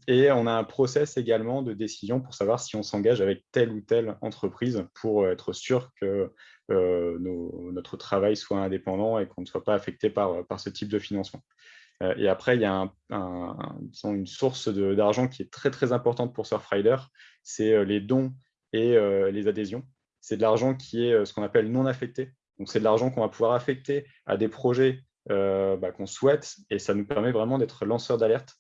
et on a un process également de décision pour savoir si on s'engage avec telle ou telle entreprise pour être sûr que notre travail soit indépendant et qu'on ne soit pas affecté par ce type de financement. Euh, et après, il y a une source d'argent qui est très, très importante pour Surfrider, c'est euh, les dons et euh, les adhésions. C'est de l'argent qui est ce qu'on appelle non affecté. Donc, c'est de l'argent qu'on va pouvoir affecter à des projets bah, qu'on souhaite et ça nous permet vraiment d'être lanceur d'alerte.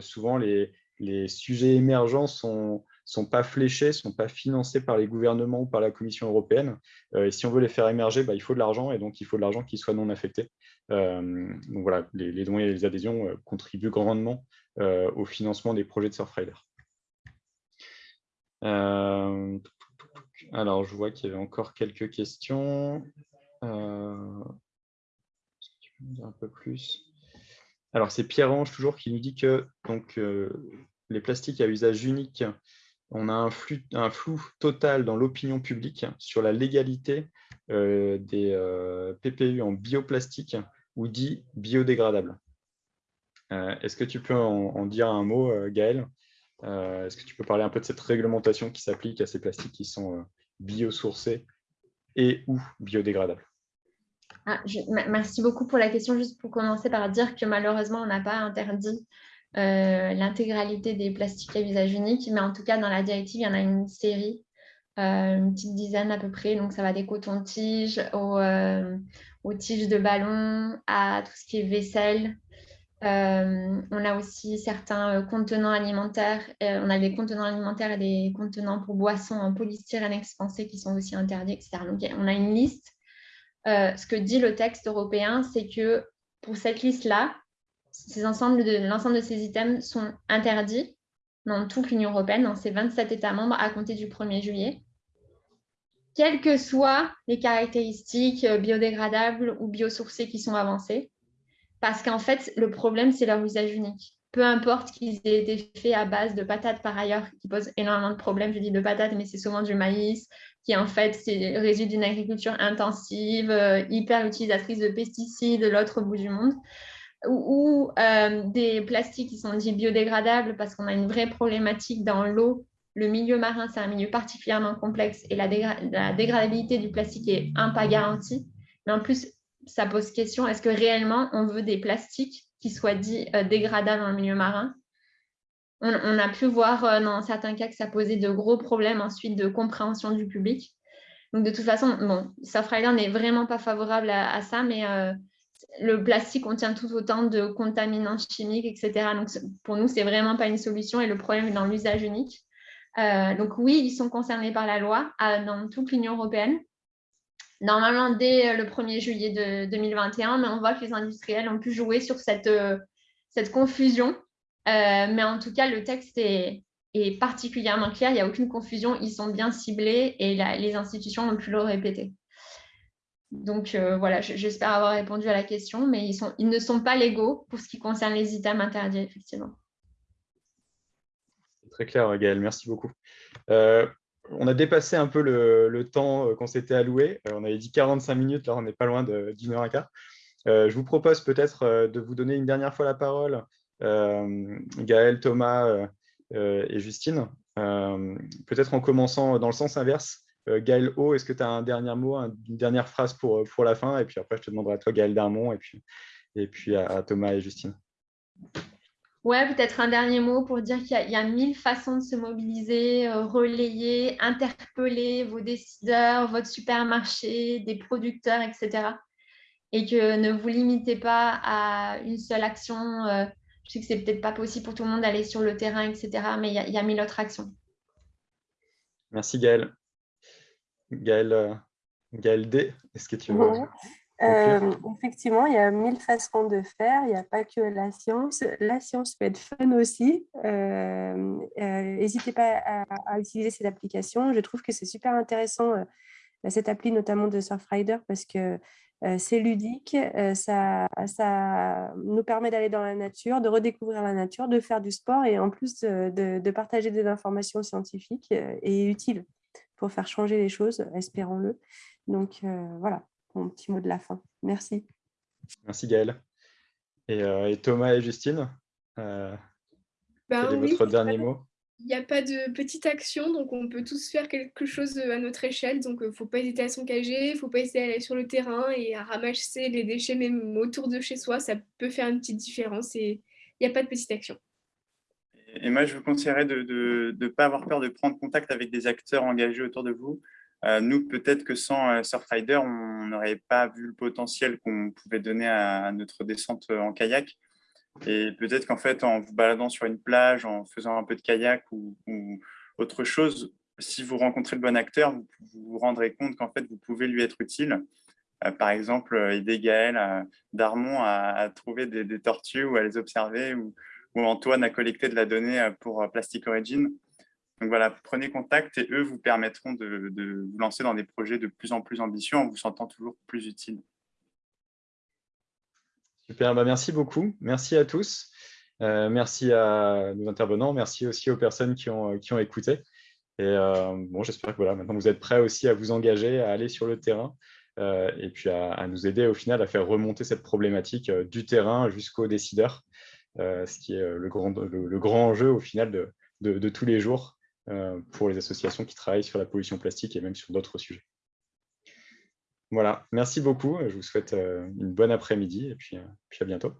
souvent, les, les, sujets émergents sont, sont pas fléchés, sont pas financés par les gouvernements ou par la Commission européenne. et si on veut les faire émerger, bah, il faut de l'argent et donc il faut de l'argent qui soit non affecté. Euh, donc voilà, les, dons et les adhésions euh, contribuent grandement euh, au financement des projets de Surfrider. alors, je vois qu'il y avait encore quelques questions. un peu plus? Alors, c'est Pierre-Ange toujours qui nous dit que donc, les plastiques à usage unique, on a un, flou total dans l'opinion publique sur la légalité des PPU en bioplastique ou dit biodégradable. Euh, est-ce que tu peux en, dire un mot, euh, Gaël? Euh, Est-ce que tu peux parler un peu de cette réglementation qui s'applique à ces plastiques qui sont biosourcés et ou biodégradables? Ah, Merci beaucoup pour la question. Juste pour commencer par dire que malheureusement, on n'a pas interdit l'intégralité des plastiques à usage unique, mais en tout cas, dans la directive, il y en a une série une petite dizaine à peu près. Donc, ça va des cotons-tiges aux, aux tiges de ballon, à tout ce qui est vaisselle. Euh, on a aussi certains euh, contenants alimentaires. Euh, on a des contenants alimentaires et des contenants pour boissons en polystyrène expansé qui sont aussi interdits, etc. Donc, on a une liste. ce que dit le texte européen, c'est que pour cette liste-là, l'ensemble de, de ces items sont interdits dans toute l'Union européenne, dans ces 27 États membres à compter du 1er juillet. quelles que soient les caractéristiques euh, biodégradables ou biosourcées qui sont avancées. Parce qu'en fait, le problème, c'est leur usage unique. Peu importe qu'ils aient été faits à base de patates par ailleurs, qui posent énormément de problèmes. Je dis de patates, mais c'est souvent du maïs, qui en fait, résulte d'une agriculture intensive, euh, hyper utilisatrice de pesticides de l'autre bout du monde ou, euh, des plastiques qui sont dits biodégradables parce qu'on a une vraie problématique dans l'eau. Le milieu marin, c'est un milieu particulièrement complexe et la, dégradabilité du plastique est un pas garantie. Mais en plus, ça pose question, est-ce que réellement on veut des plastiques qui soient dits euh, dégradables dans le milieu marin? On, a pu voir euh, dans certains cas que ça posait de gros problèmes ensuite de compréhension du public. Donc de toute façon, bon, Surfrider n'est vraiment pas favorable à, ça, mais le plastique contient tout autant de contaminants chimiques, etc. Donc, pour nous, c'est vraiment pas une solution et le problème est dans l'usage unique. Euh, donc, oui, ils sont concernés par la loi dans toute l'Union européenne. Normalement, dès euh, le 1er juillet de 2021, mais on voit que les industriels ont pu jouer sur cette, euh, confusion. mais en tout cas, le texte est, est particulièrement clair. Il n'y a aucune confusion. Ils sont bien ciblés et les institutions ont pu le répéter. Donc euh, voilà, j'espère avoir répondu à la question, mais ils, sont, ils ne sont pas légaux pour ce qui concerne les items interdits, effectivement. Très clair, Gaël, merci beaucoup. Euh, on a dépassé un peu le, temps euh, qu'on s'était alloué. on avait dit 45 minutes, là on n'est pas loin d'une heure et quart. je vous propose peut-être de vous donner une dernière fois la parole, Gaël, Thomas et Justine, peut-être en commençant dans le sens inverse. Euh, Gaël O, est-ce que tu as un dernier mot, une dernière phrase pour, euh, pour la fin? Et puis après, je te demanderai à toi, Gaël Darmon, et puis, et puis à, Thomas et Justine. Ouais, peut-être un dernier mot pour dire qu'il y, a mille façons de se mobiliser, euh, relayer, interpeller vos décideurs, votre supermarché, des producteurs, etc. Et que ne vous limitez pas à une seule action. je sais que c'est peut-être pas possible pour tout le monde d'aller sur le terrain, etc. Mais il y, y, a mille autres actions. Merci Gaël. Gaël, euh, Gaël D, est-ce que tu veux euh, Effectivement, il y a mille façons de faire, il n'y a pas que la science. La science peut être fun aussi. Euh, n'hésitez pas à, utiliser cette application. Je trouve que c'est super intéressant, cette appli notamment de Surfrider, parce que c'est ludique, ça, ça, nous permet d'aller dans la nature, de redécouvrir la nature, de faire du sport et en plus de, de partager des informations scientifiques et utiles pour faire changer les choses, espérons-le. Donc euh, voilà, mon petit mot de la fin. Merci. Merci Gaëlle. Et, euh, Thomas et Justine, euh, ben quel est votre dernier mot? Il n'y a pas de petite action, donc on peut tous faire quelque chose à notre échelle. Donc, il ne faut pas hésiter à s'engager, il ne faut pas hésiter à aller sur le terrain et à ramasser les déchets même autour de chez soi. Ça peut faire une petite différence et il n'y a pas de petite action. Et moi, je vous conseillerais de ne pas avoir peur de prendre contact avec des acteurs engagés autour de vous. Euh, nous, peut-être que sans euh, Surfrider, on n'aurait pas vu le potentiel qu'on pouvait donner à, notre descente en kayak. Et peut-être qu'en fait, en vous baladant sur une plage, en faisant un peu de kayak ou, autre chose, si vous rencontrez le bon acteur, vous vous, rendrez compte qu'en fait, vous pouvez lui être utile. Euh, par exemple, aider Gaël Darmon à, trouver des, tortues ou à les observer où Antoine a collecté de la donnée euh, pour euh, Plastic Origin. Donc voilà, prenez contact et eux vous permettront de, vous lancer dans des projets de plus en plus ambitieux en vous sentant toujours plus utile. Super, bah merci beaucoup. Merci à tous. Euh, merci à nos intervenants. Merci aussi aux personnes qui ont, qui ont écouté. Et bon, j'espère que voilà, maintenant vous êtes prêts aussi à vous engager, à aller sur le terrain et puis à, à, nous aider au final à faire remonter cette problématique du terrain jusqu'aux décideurs. Euh, ce qui est euh, le grand, le, enjeu au final de, tous les jours euh, pour les associations qui travaillent sur la pollution plastique et même sur d'autres sujets. Voilà, merci beaucoup. Je vous souhaite une bonne après-midi et puis à bientôt.